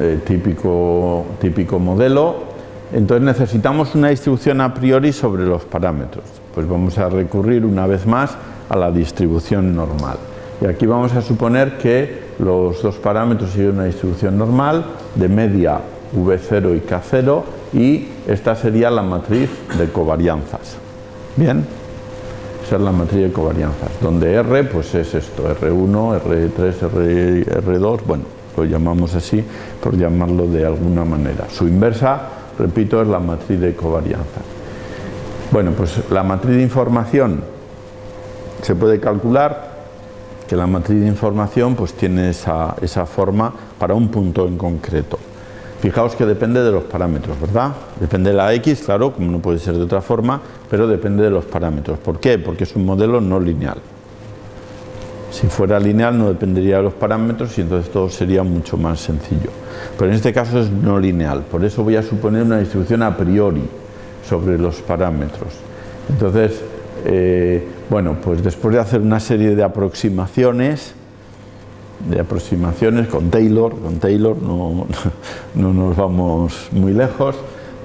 A: eh, típico, típico modelo. Entonces necesitamos una distribución a priori sobre los parámetros. Pues vamos a recurrir una vez más a la distribución normal. Y aquí vamos a suponer que los dos parámetros siguen una distribución normal de media V0 y K0 y esta sería la matriz de covarianzas. Bien, esa es la matriz de covarianzas, donde R pues es esto, R1, R3, R2, bueno, lo llamamos así por llamarlo de alguna manera. Su inversa, repito, es la matriz de covarianzas. Bueno, pues la matriz de información se puede calcular que la matriz de información pues tiene esa, esa forma para un punto en concreto. Fijaos que depende de los parámetros, ¿verdad? Depende de la X, claro, como no puede ser de otra forma, pero depende de los parámetros. ¿Por qué? Porque es un modelo no lineal. Si fuera lineal no dependería de los parámetros y entonces todo sería mucho más sencillo. Pero en este caso es no lineal, por eso voy a suponer una distribución a priori sobre los parámetros. Entonces, eh, bueno, pues después de hacer una serie de aproximaciones, de aproximaciones con Taylor, con Taylor no, <laughs> no nos vamos muy lejos,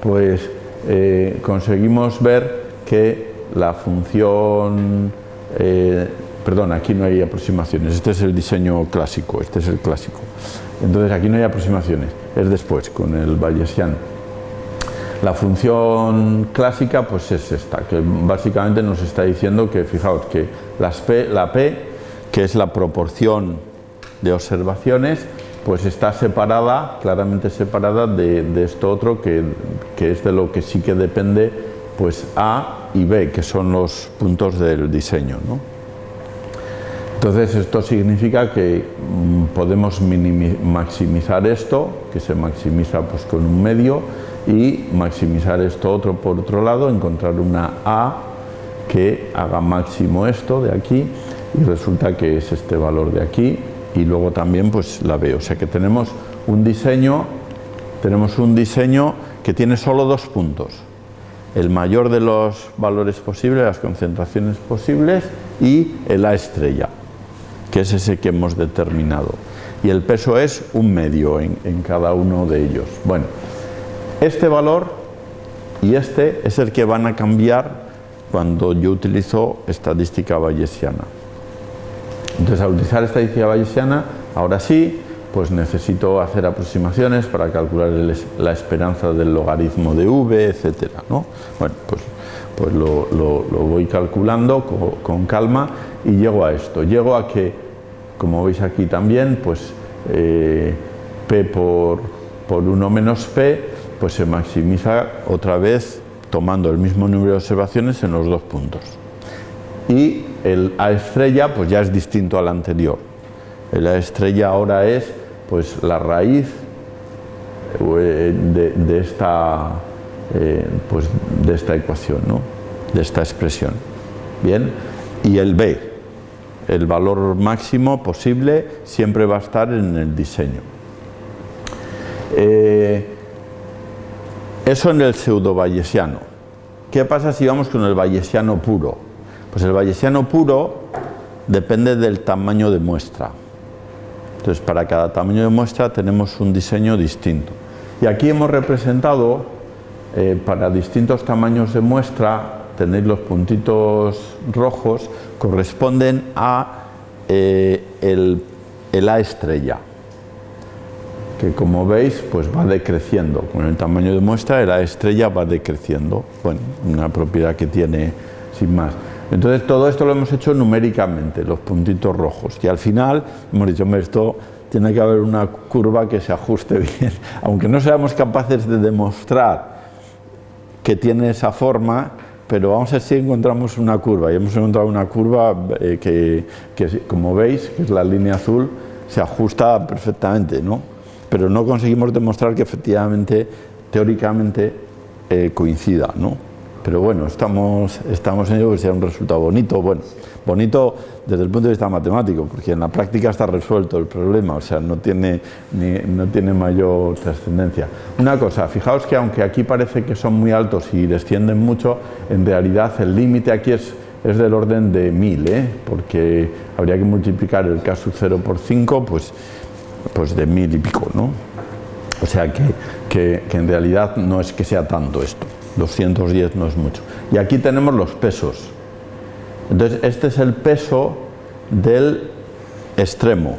A: pues eh, conseguimos ver que la función, eh, perdón, aquí no hay aproximaciones, este es el diseño clásico, este es el clásico. Entonces aquí no hay aproximaciones, es después, con el bayesiano. La función clásica pues es esta, que básicamente nos está diciendo que, fijaos, que las P, la P, que es la proporción de observaciones, pues está separada, claramente separada de, esto otro que, es de lo que sí que depende pues A y B, que son los puntos del diseño. Entonces esto significa que mm, podemos maximizar esto, que se maximiza pues, con un medio, y maximizar esto otro por otro lado, encontrar una A que haga máximo esto de aquí y resulta que es este valor de aquí y luego también pues la B. O sea que tenemos un diseño, tenemos un diseño que tiene solo dos puntos. El mayor de los valores posibles, las concentraciones posibles y el A estrella, que es ese que hemos determinado. Y el peso es un medio en, en cada uno de ellos. Bueno, este valor y este es el que van a cambiar cuando yo utilizo estadística bayesiana. Entonces, al utilizar esta estadística bayesiana, ahora sí, pues necesito hacer aproximaciones para calcular la esperanza del logaritmo de v, etcétera, ¿no? Bueno, pues, pues lo, voy calculando con, calma y llego a esto. Llego a que, como veis aquí también, pues eh, p por, por 1 menos p, pues se maximiza otra vez tomando el mismo número de observaciones en los dos puntos. Y el A estrella pues ya es distinto al anterior. El A estrella ahora es pues la raíz eh, de, esta, eh, pues, de esta ecuación, ¿no? de esta expresión. Bien, y el B, el valor máximo posible siempre va a estar en el diseño. Eh, eso en el pseudo bayesiano. ¿Qué pasa si vamos con el bayesiano puro? Pues el bayesiano puro depende del tamaño de muestra. Entonces, para cada tamaño de muestra tenemos un diseño distinto. Y aquí hemos representado, eh, para distintos tamaños de muestra, tenéis los puntitos rojos, corresponden a eh, el, el A estrella que como veis pues va decreciendo. Con el tamaño de muestra la estrella va decreciendo. Bueno una propiedad que tiene sin más. Entonces todo esto lo hemos hecho numéricamente los puntitos rojos. Y al final hemos dicho esto tiene que haber una curva que se ajuste <laughs> bien aunque no seamos capaces de demostrar que tiene esa forma pero vamos a ver si encontramos una curva y hemos encontrado una curva eh, que, como veis que es la línea azul se ajusta perfectamente ¿no? pero no conseguimos demostrar que efectivamente, teóricamente, eh, coincida, ¿no? Pero bueno, estamos, estamos en ello que sea un resultado bonito, bueno, bonito desde el punto de vista matemático, porque en la práctica está resuelto el problema, o sea, no tiene, no tiene mayor trascendencia. Una cosa, fijaos que aunque aquí parece que son muy altos y descienden mucho, en realidad el límite aquí es, es del orden de 1000, ¿eh? porque habría que multiplicar el K sub 0 por 5, pues pues de mil y pico, ¿no? O sea que, que, en realidad no es que sea tanto esto, 210 no es mucho. Y aquí tenemos los pesos. Entonces este es el peso del extremo,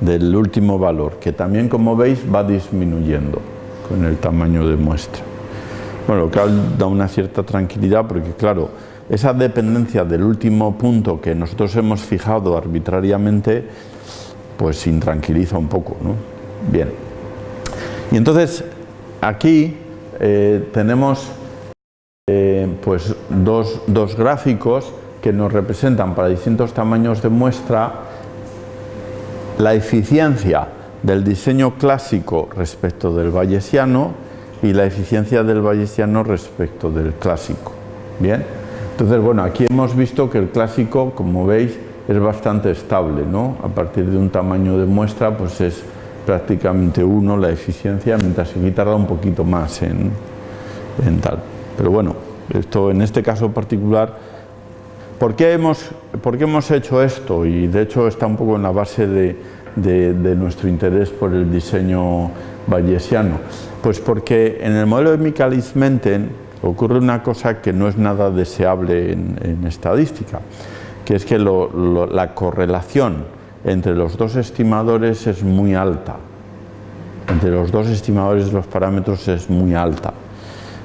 A: del último valor, que también como veis va disminuyendo con el tamaño de muestra. Bueno, lo que da una cierta tranquilidad porque claro, esa dependencia del último punto que nosotros hemos fijado arbitrariamente pues intranquiliza un poco. ¿no? Bien. Y entonces aquí eh, tenemos eh, pues dos, dos, gráficos que nos representan para distintos tamaños de muestra la eficiencia del diseño clásico respecto del bayesiano y la eficiencia del bayesiano respecto del clásico. Bien, entonces bueno, aquí hemos visto que el clásico, como veis, es bastante estable, ¿no? A partir de un tamaño de muestra, pues es prácticamente uno la eficiencia, mientras que aquí tarda un poquito más en, tal. Pero bueno, esto en este caso particular, ¿por qué, hemos, ¿por qué hemos hecho esto? Y de hecho está un poco en la base de, de, nuestro interés por el diseño bayesiano. Pues porque en el modelo de Michaelis-Menten ocurre una cosa que no es nada deseable en, estadística que es que la correlación entre los dos estimadores es muy alta. Entre los dos estimadores los parámetros es muy alta.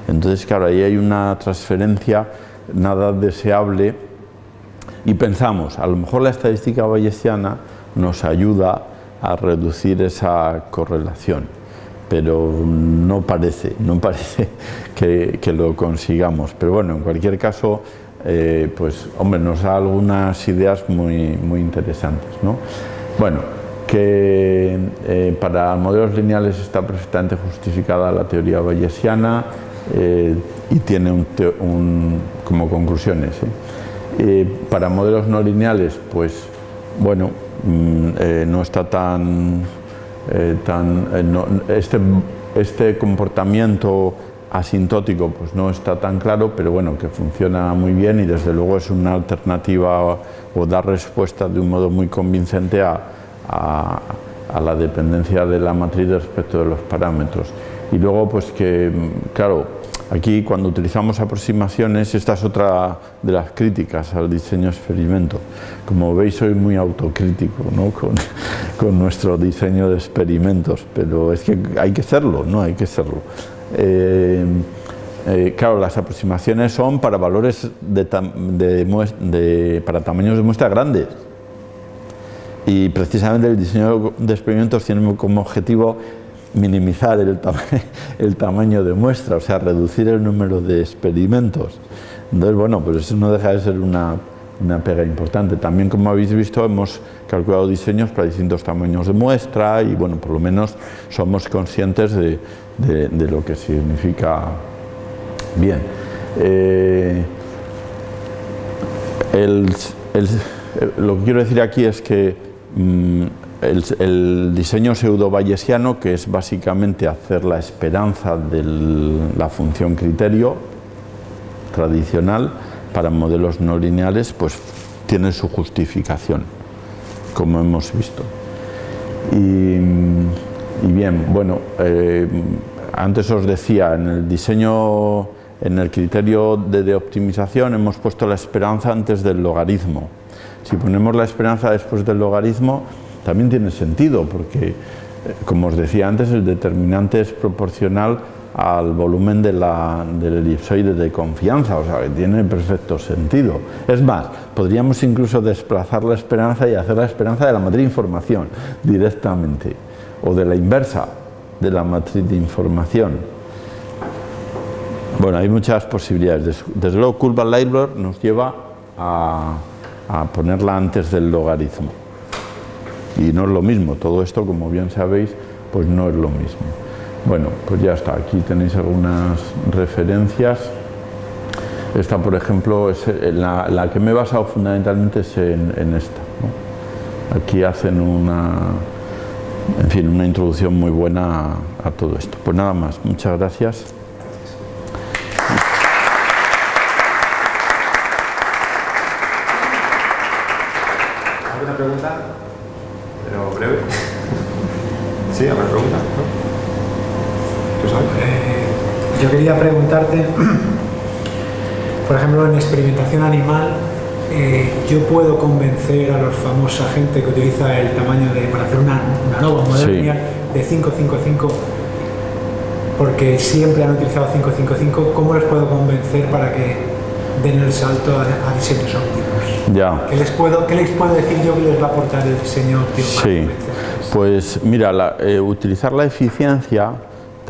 A: Entonces, claro, ahí hay una transferencia nada deseable y pensamos, a lo mejor la estadística bayesiana nos ayuda a reducir esa correlación, pero no parece, no parece <laughs> que, lo consigamos. Pero bueno, en cualquier caso, eh, pues hombre, nos da algunas ideas muy, muy interesantes. ¿no? Bueno, que eh, para modelos lineales está perfectamente justificada la teoría bayesiana eh, y tiene un, como conclusiones. Para modelos no lineales, pues bueno, mm, no está tan, tan este, este comportamiento asintótico pues no está tan claro, pero bueno, que funciona muy bien y desde luego es una alternativa o, da respuesta de un modo muy convincente a, a, la dependencia de la matriz respecto de los parámetros. Y luego pues que, claro, aquí cuando utilizamos aproximaciones, esta es otra de las críticas al diseño experimento. Como veis soy muy autocrítico ¿no? <laughs> con, nuestro diseño de experimentos, pero es que hay que serlo, ¿no? Hay que serlo. Eh, eh, claro, las aproximaciones son para valores de, para tamaños de muestra grandes y precisamente el diseño de experimentos tiene como objetivo minimizar el, <laughs> el, tamaño de muestra, o sea, reducir el número de experimentos. Entonces, bueno, pues eso no deja de ser una, una pega importante. También, como habéis visto, hemos calculado diseños para distintos tamaños de muestra y, bueno, por lo menos somos conscientes de, de, lo que significa bien. Eh, lo que quiero decir aquí es que mm, el, diseño pseudo-bayesiano, que es básicamente hacer la esperanza de la función criterio tradicional para modelos no lineales, pues tiene su justificación, como hemos visto. Y, bien, bueno, eh, antes os decía, en el diseño en el criterio de, de optimización hemos puesto la esperanza antes del logaritmo. Si ponemos la esperanza después del logaritmo, también tiene sentido, porque, eh, como os decía antes, el determinante es proporcional al volumen del elipsoide de confianza, o sea que tiene perfecto sentido. Es más, podríamos incluso desplazar la esperanza y hacer la esperanza de la matriz de información directamente, o de la inversa de la matriz de información. Bueno, hay muchas posibilidades. Desde luego, Curva Leibler nos lleva a ponerla antes del logaritmo. Y no es lo mismo, todo esto, como bien sabéis, pues no es lo mismo. Bueno, pues ya está, aquí tenéis algunas referencias. Esta, por ejemplo, es la, la que me he basado fundamentalmente es en, esta. Aquí hacen una, en fin, una introducción muy buena a, a todo esto. Pues nada más, muchas gracias.
B: ¿Alguna pregunta? Pero breve. ¿Sí? ¿Alguna pregunta? ¿No? ¿Tú sabes?
C: Eh, yo quería preguntarte, <clears throat> por ejemplo, en experimentación animal, eh, yo puedo convencer a los famosa gente que utiliza el tamaño de, para hacer una, una nova, modelo
A: Sí.
C: de 555, porque siempre han utilizado 555, ¿cómo les puedo convencer para que den el salto a, a diseños óptimos?
A: Ya.
C: ¿Qué les, puedo, ¿Qué les puedo decir yo que les va a aportar el diseño óptimo para
A: Sí, pues mira, la- eh, utilizar la eficiencia,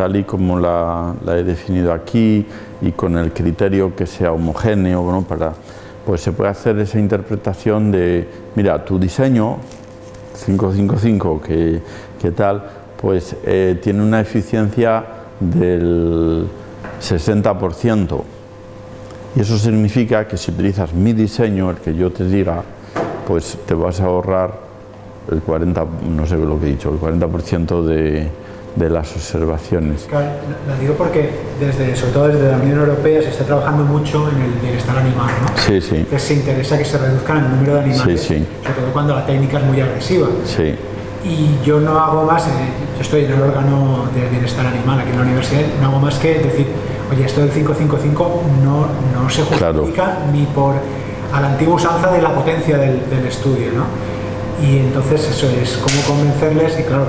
A: tal y como la, he definido aquí, y con el criterio que sea homogéneo, ¿no? para, pues se puede hacer esa interpretación de, mira, tu diseño 555, que, que tal, pues eh, tiene una eficiencia del 60%. Y eso significa que si utilizas mi diseño, el que yo te diga, pues te vas a ahorrar el 40, no sé lo que he dicho, el 40% de, de las observaciones.
C: Claro, lo digo porque desde, sobre todo desde la Unión Europea se está trabajando mucho en el bienestar animal, ¿no?
A: Sí, sí,
C: Entonces se interesa que se reduzcan el número de animales,
A: Sí, sí.
C: sobre todo cuando la técnica es muy agresiva.
A: sí,
C: Y yo no hago más, eh, yo estoy en el órgano del bienestar animal aquí en la universidad, no hago más que decir, oye, esto del 555 no, no se
A: Claro.
C: justifica ni por a la antigua usanza de la potencia del, del estudio, ¿no? Y entonces eso es cómo convencerles y claro,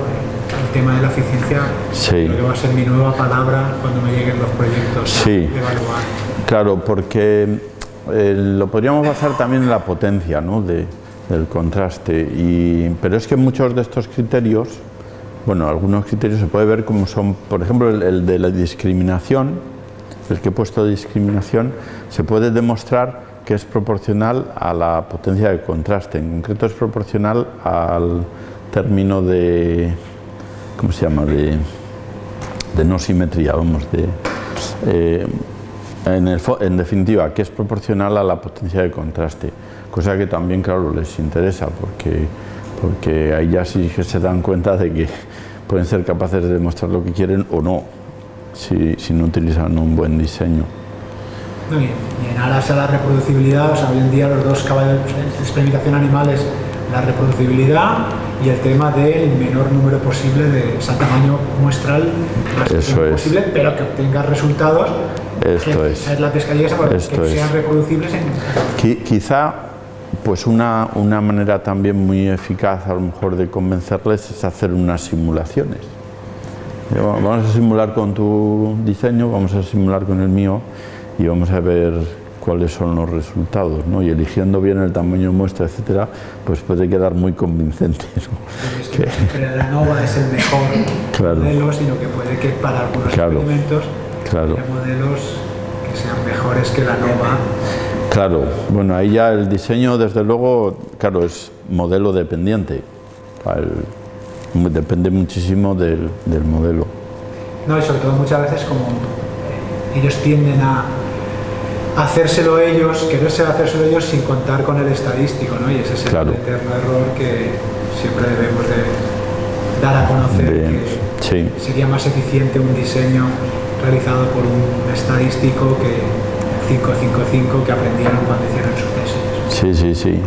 C: tema de la eficiencia
A: Sí.
C: creo que va a ser mi nueva palabra cuando me lleguen los proyectos
A: Sí.
C: de evaluar.
A: Claro, porque eh, lo podríamos basar también en la potencia ¿no? de- del contraste, y, pero es que muchos de estos criterios, bueno, algunos criterios se puede ver como son, por ejemplo, el, el de la discriminación, el que he puesto de discriminación, se puede demostrar que es proporcional a la potencia de contraste, en concreto es proporcional al término de, ¿cómo se llama?, de, de no simetría, vamos, de... eh, en, el en definitiva, que es proporcional a la potencia de contraste, cosa que también, claro, les interesa, porque, porque ahí ya sí que se dan cuenta de que pueden ser capaces de demostrar lo que quieren o no, si, si no utilizan un buen diseño.
C: No, y, y en aras a la reproducibilidad, o sea, hoy en día los dos caballos de experimentación animal es la reproducibilidad y el tema del menor número posible de o sea, tamaño muestral
A: Eso es.
C: posible, pero que obtenga resultados
A: Esto
C: que,
A: es.
C: es la
A: Esto
C: que
A: es.
C: sean reproducibles en
A: Qui- Quizá pues una, una manera también muy eficaz a lo mejor de convencerles es hacer unas simulaciones. Va- Vamos a simular con tu diseño, vamos a simular con el mío y vamos a ver cuáles son los resultados, ¿no? Y eligiendo bien el tamaño de muestra, etcétera, pues puede quedar muy convincente. ¿no?
C: es <laughs> que siempre la NOVA es el mejor
A: Claro.
C: modelo, sino que puede que para algunos
A: Claro.
C: experimentos
A: Claro.
C: haya modelos que sean mejores que la NOVA.
A: Claro, bueno, ahí ya el diseño, desde luego, claro, es modelo dependiente. Mu- depende muchísimo del, del modelo.
C: No, y sobre todo muchas veces como eh, ellos tienden a hacérselo ellos, quererse hacérselo ellos sin contar con el estadístico, ¿no? Y ese es el
A: Claro.
C: eterno error que siempre debemos de dar a conocer
A: De-
C: que
A: sí,
C: sería más eficiente un diseño realizado por un estadístico que el 555 que aprendieron cuando hicieron su tesis.
A: sí, sí, sí.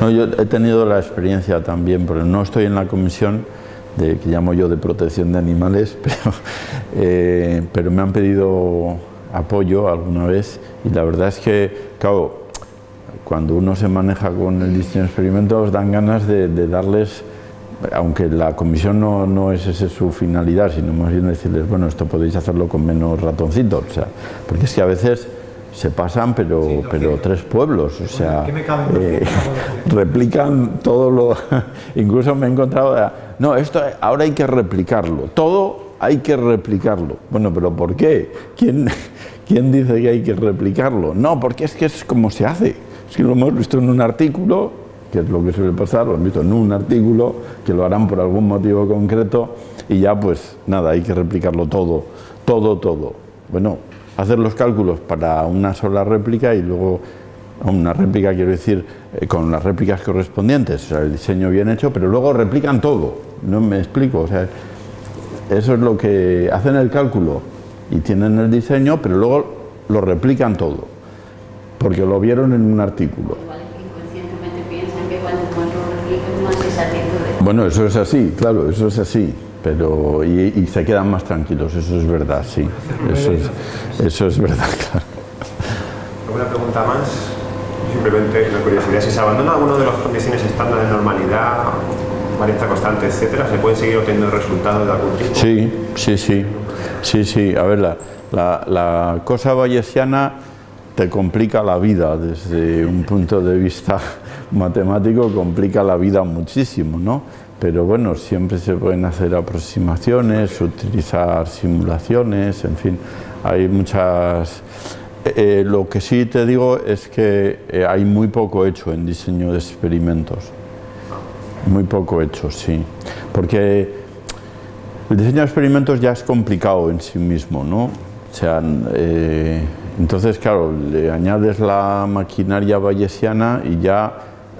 A: No, yo he tenido la experiencia también, pero no estoy en la comisión de, que llamo yo de protección de animales, <laughs> pero, eh, pero me han pedido apoyo alguna vez y la verdad es que, claro, cuando uno se maneja con el diseño de experimentos dan ganas de, darles, aunque la comisión no, no es esa su finalidad, sino más bien decirles, bueno, esto podéis hacerlo con menos ratoncitos, o sea, porque es que a veces se pasan, pero, pero tres pueblos, o sea, eh, <laughs> replican todo lo... <laughs> Incluso me he encontrado, no, esto ahora hay que replicarlo, todo hay que replicarlo. Bueno, pero ¿por qué? ¿Quién, ¿Quién dice que hay que replicarlo? No, porque es que es como se hace. Si lo hemos visto en un artículo, que es lo que suele pasar, lo hemos visto en un artículo, que lo harán por algún motivo concreto, y ya pues nada, hay que replicarlo todo, todo, todo. Bueno, hacer los cálculos para una sola réplica y luego una réplica, quiero decir, eh, con las réplicas correspondientes, o sea, el diseño bien hecho, pero luego replican todo, no me explico, o sea, eso es lo que hacen el cálculo y tienen el diseño, pero luego lo replican todo, porque lo vieron en un artículo. Bueno, eso es así, claro, eso es así pero y, se quedan más tranquilos, eso es verdad, sí, eso es, eso es verdad, <laughs> claro.
B: ¿Alguna pregunta más? Simplemente una curiosidad, si se abandona alguna de las condiciones estándar de normalidad, varianza constante, etcétera, ¿se pueden seguir obteniendo resultados de algún tipo?
A: Sí, sí, sí, sí, sí, a ver, la, la, cosa bayesiana te complica la vida desde un punto de vista <laughs> matemático, complica la vida muchísimo, ¿no? pero bueno, siempre se pueden hacer aproximaciones, utilizar simulaciones, en fin, hay muchas... Eh, eh, lo que sí te digo es que eh, hay muy poco hecho en diseño de experimentos, muy poco hecho, sí, porque el diseño de experimentos ya es complicado en sí mismo, ¿no? O sea, entonces, claro, le añades la maquinaria bayesiana y ya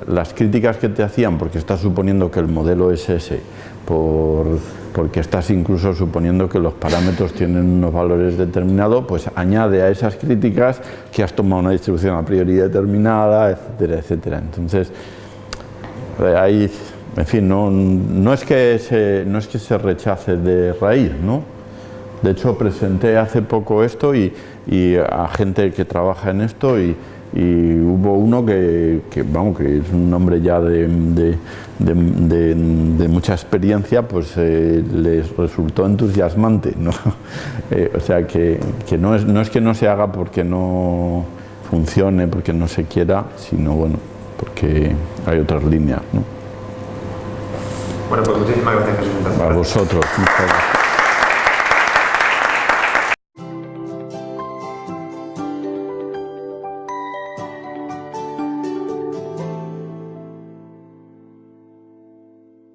A: las críticas que te hacían, porque estás suponiendo que el modelo es ese, por, porque estás incluso suponiendo que los parámetros tienen unos valores determinados, pues añade a esas críticas que has tomado una distribución a priori determinada, etcétera, etcétera. Entonces, ahí, en fin, no, no, es que se, no es que se rechace de raíz, ¿no? De hecho, presenté hace poco esto y, a gente que trabaja en esto y, hubo uno que, vamos, que es un hombre ya de, de, mucha experiencia, pues eh, les resultó entusiasmante, ¿no? <laughs> Eh, o sea, que, que, no, es, no es que no se haga porque no funcione, porque no se quiera, sino bueno, porque hay otras líneas, ¿no?
B: Bueno, pues muchísimas gracias, Jesús.
A: A vosotros. Muchas gracias.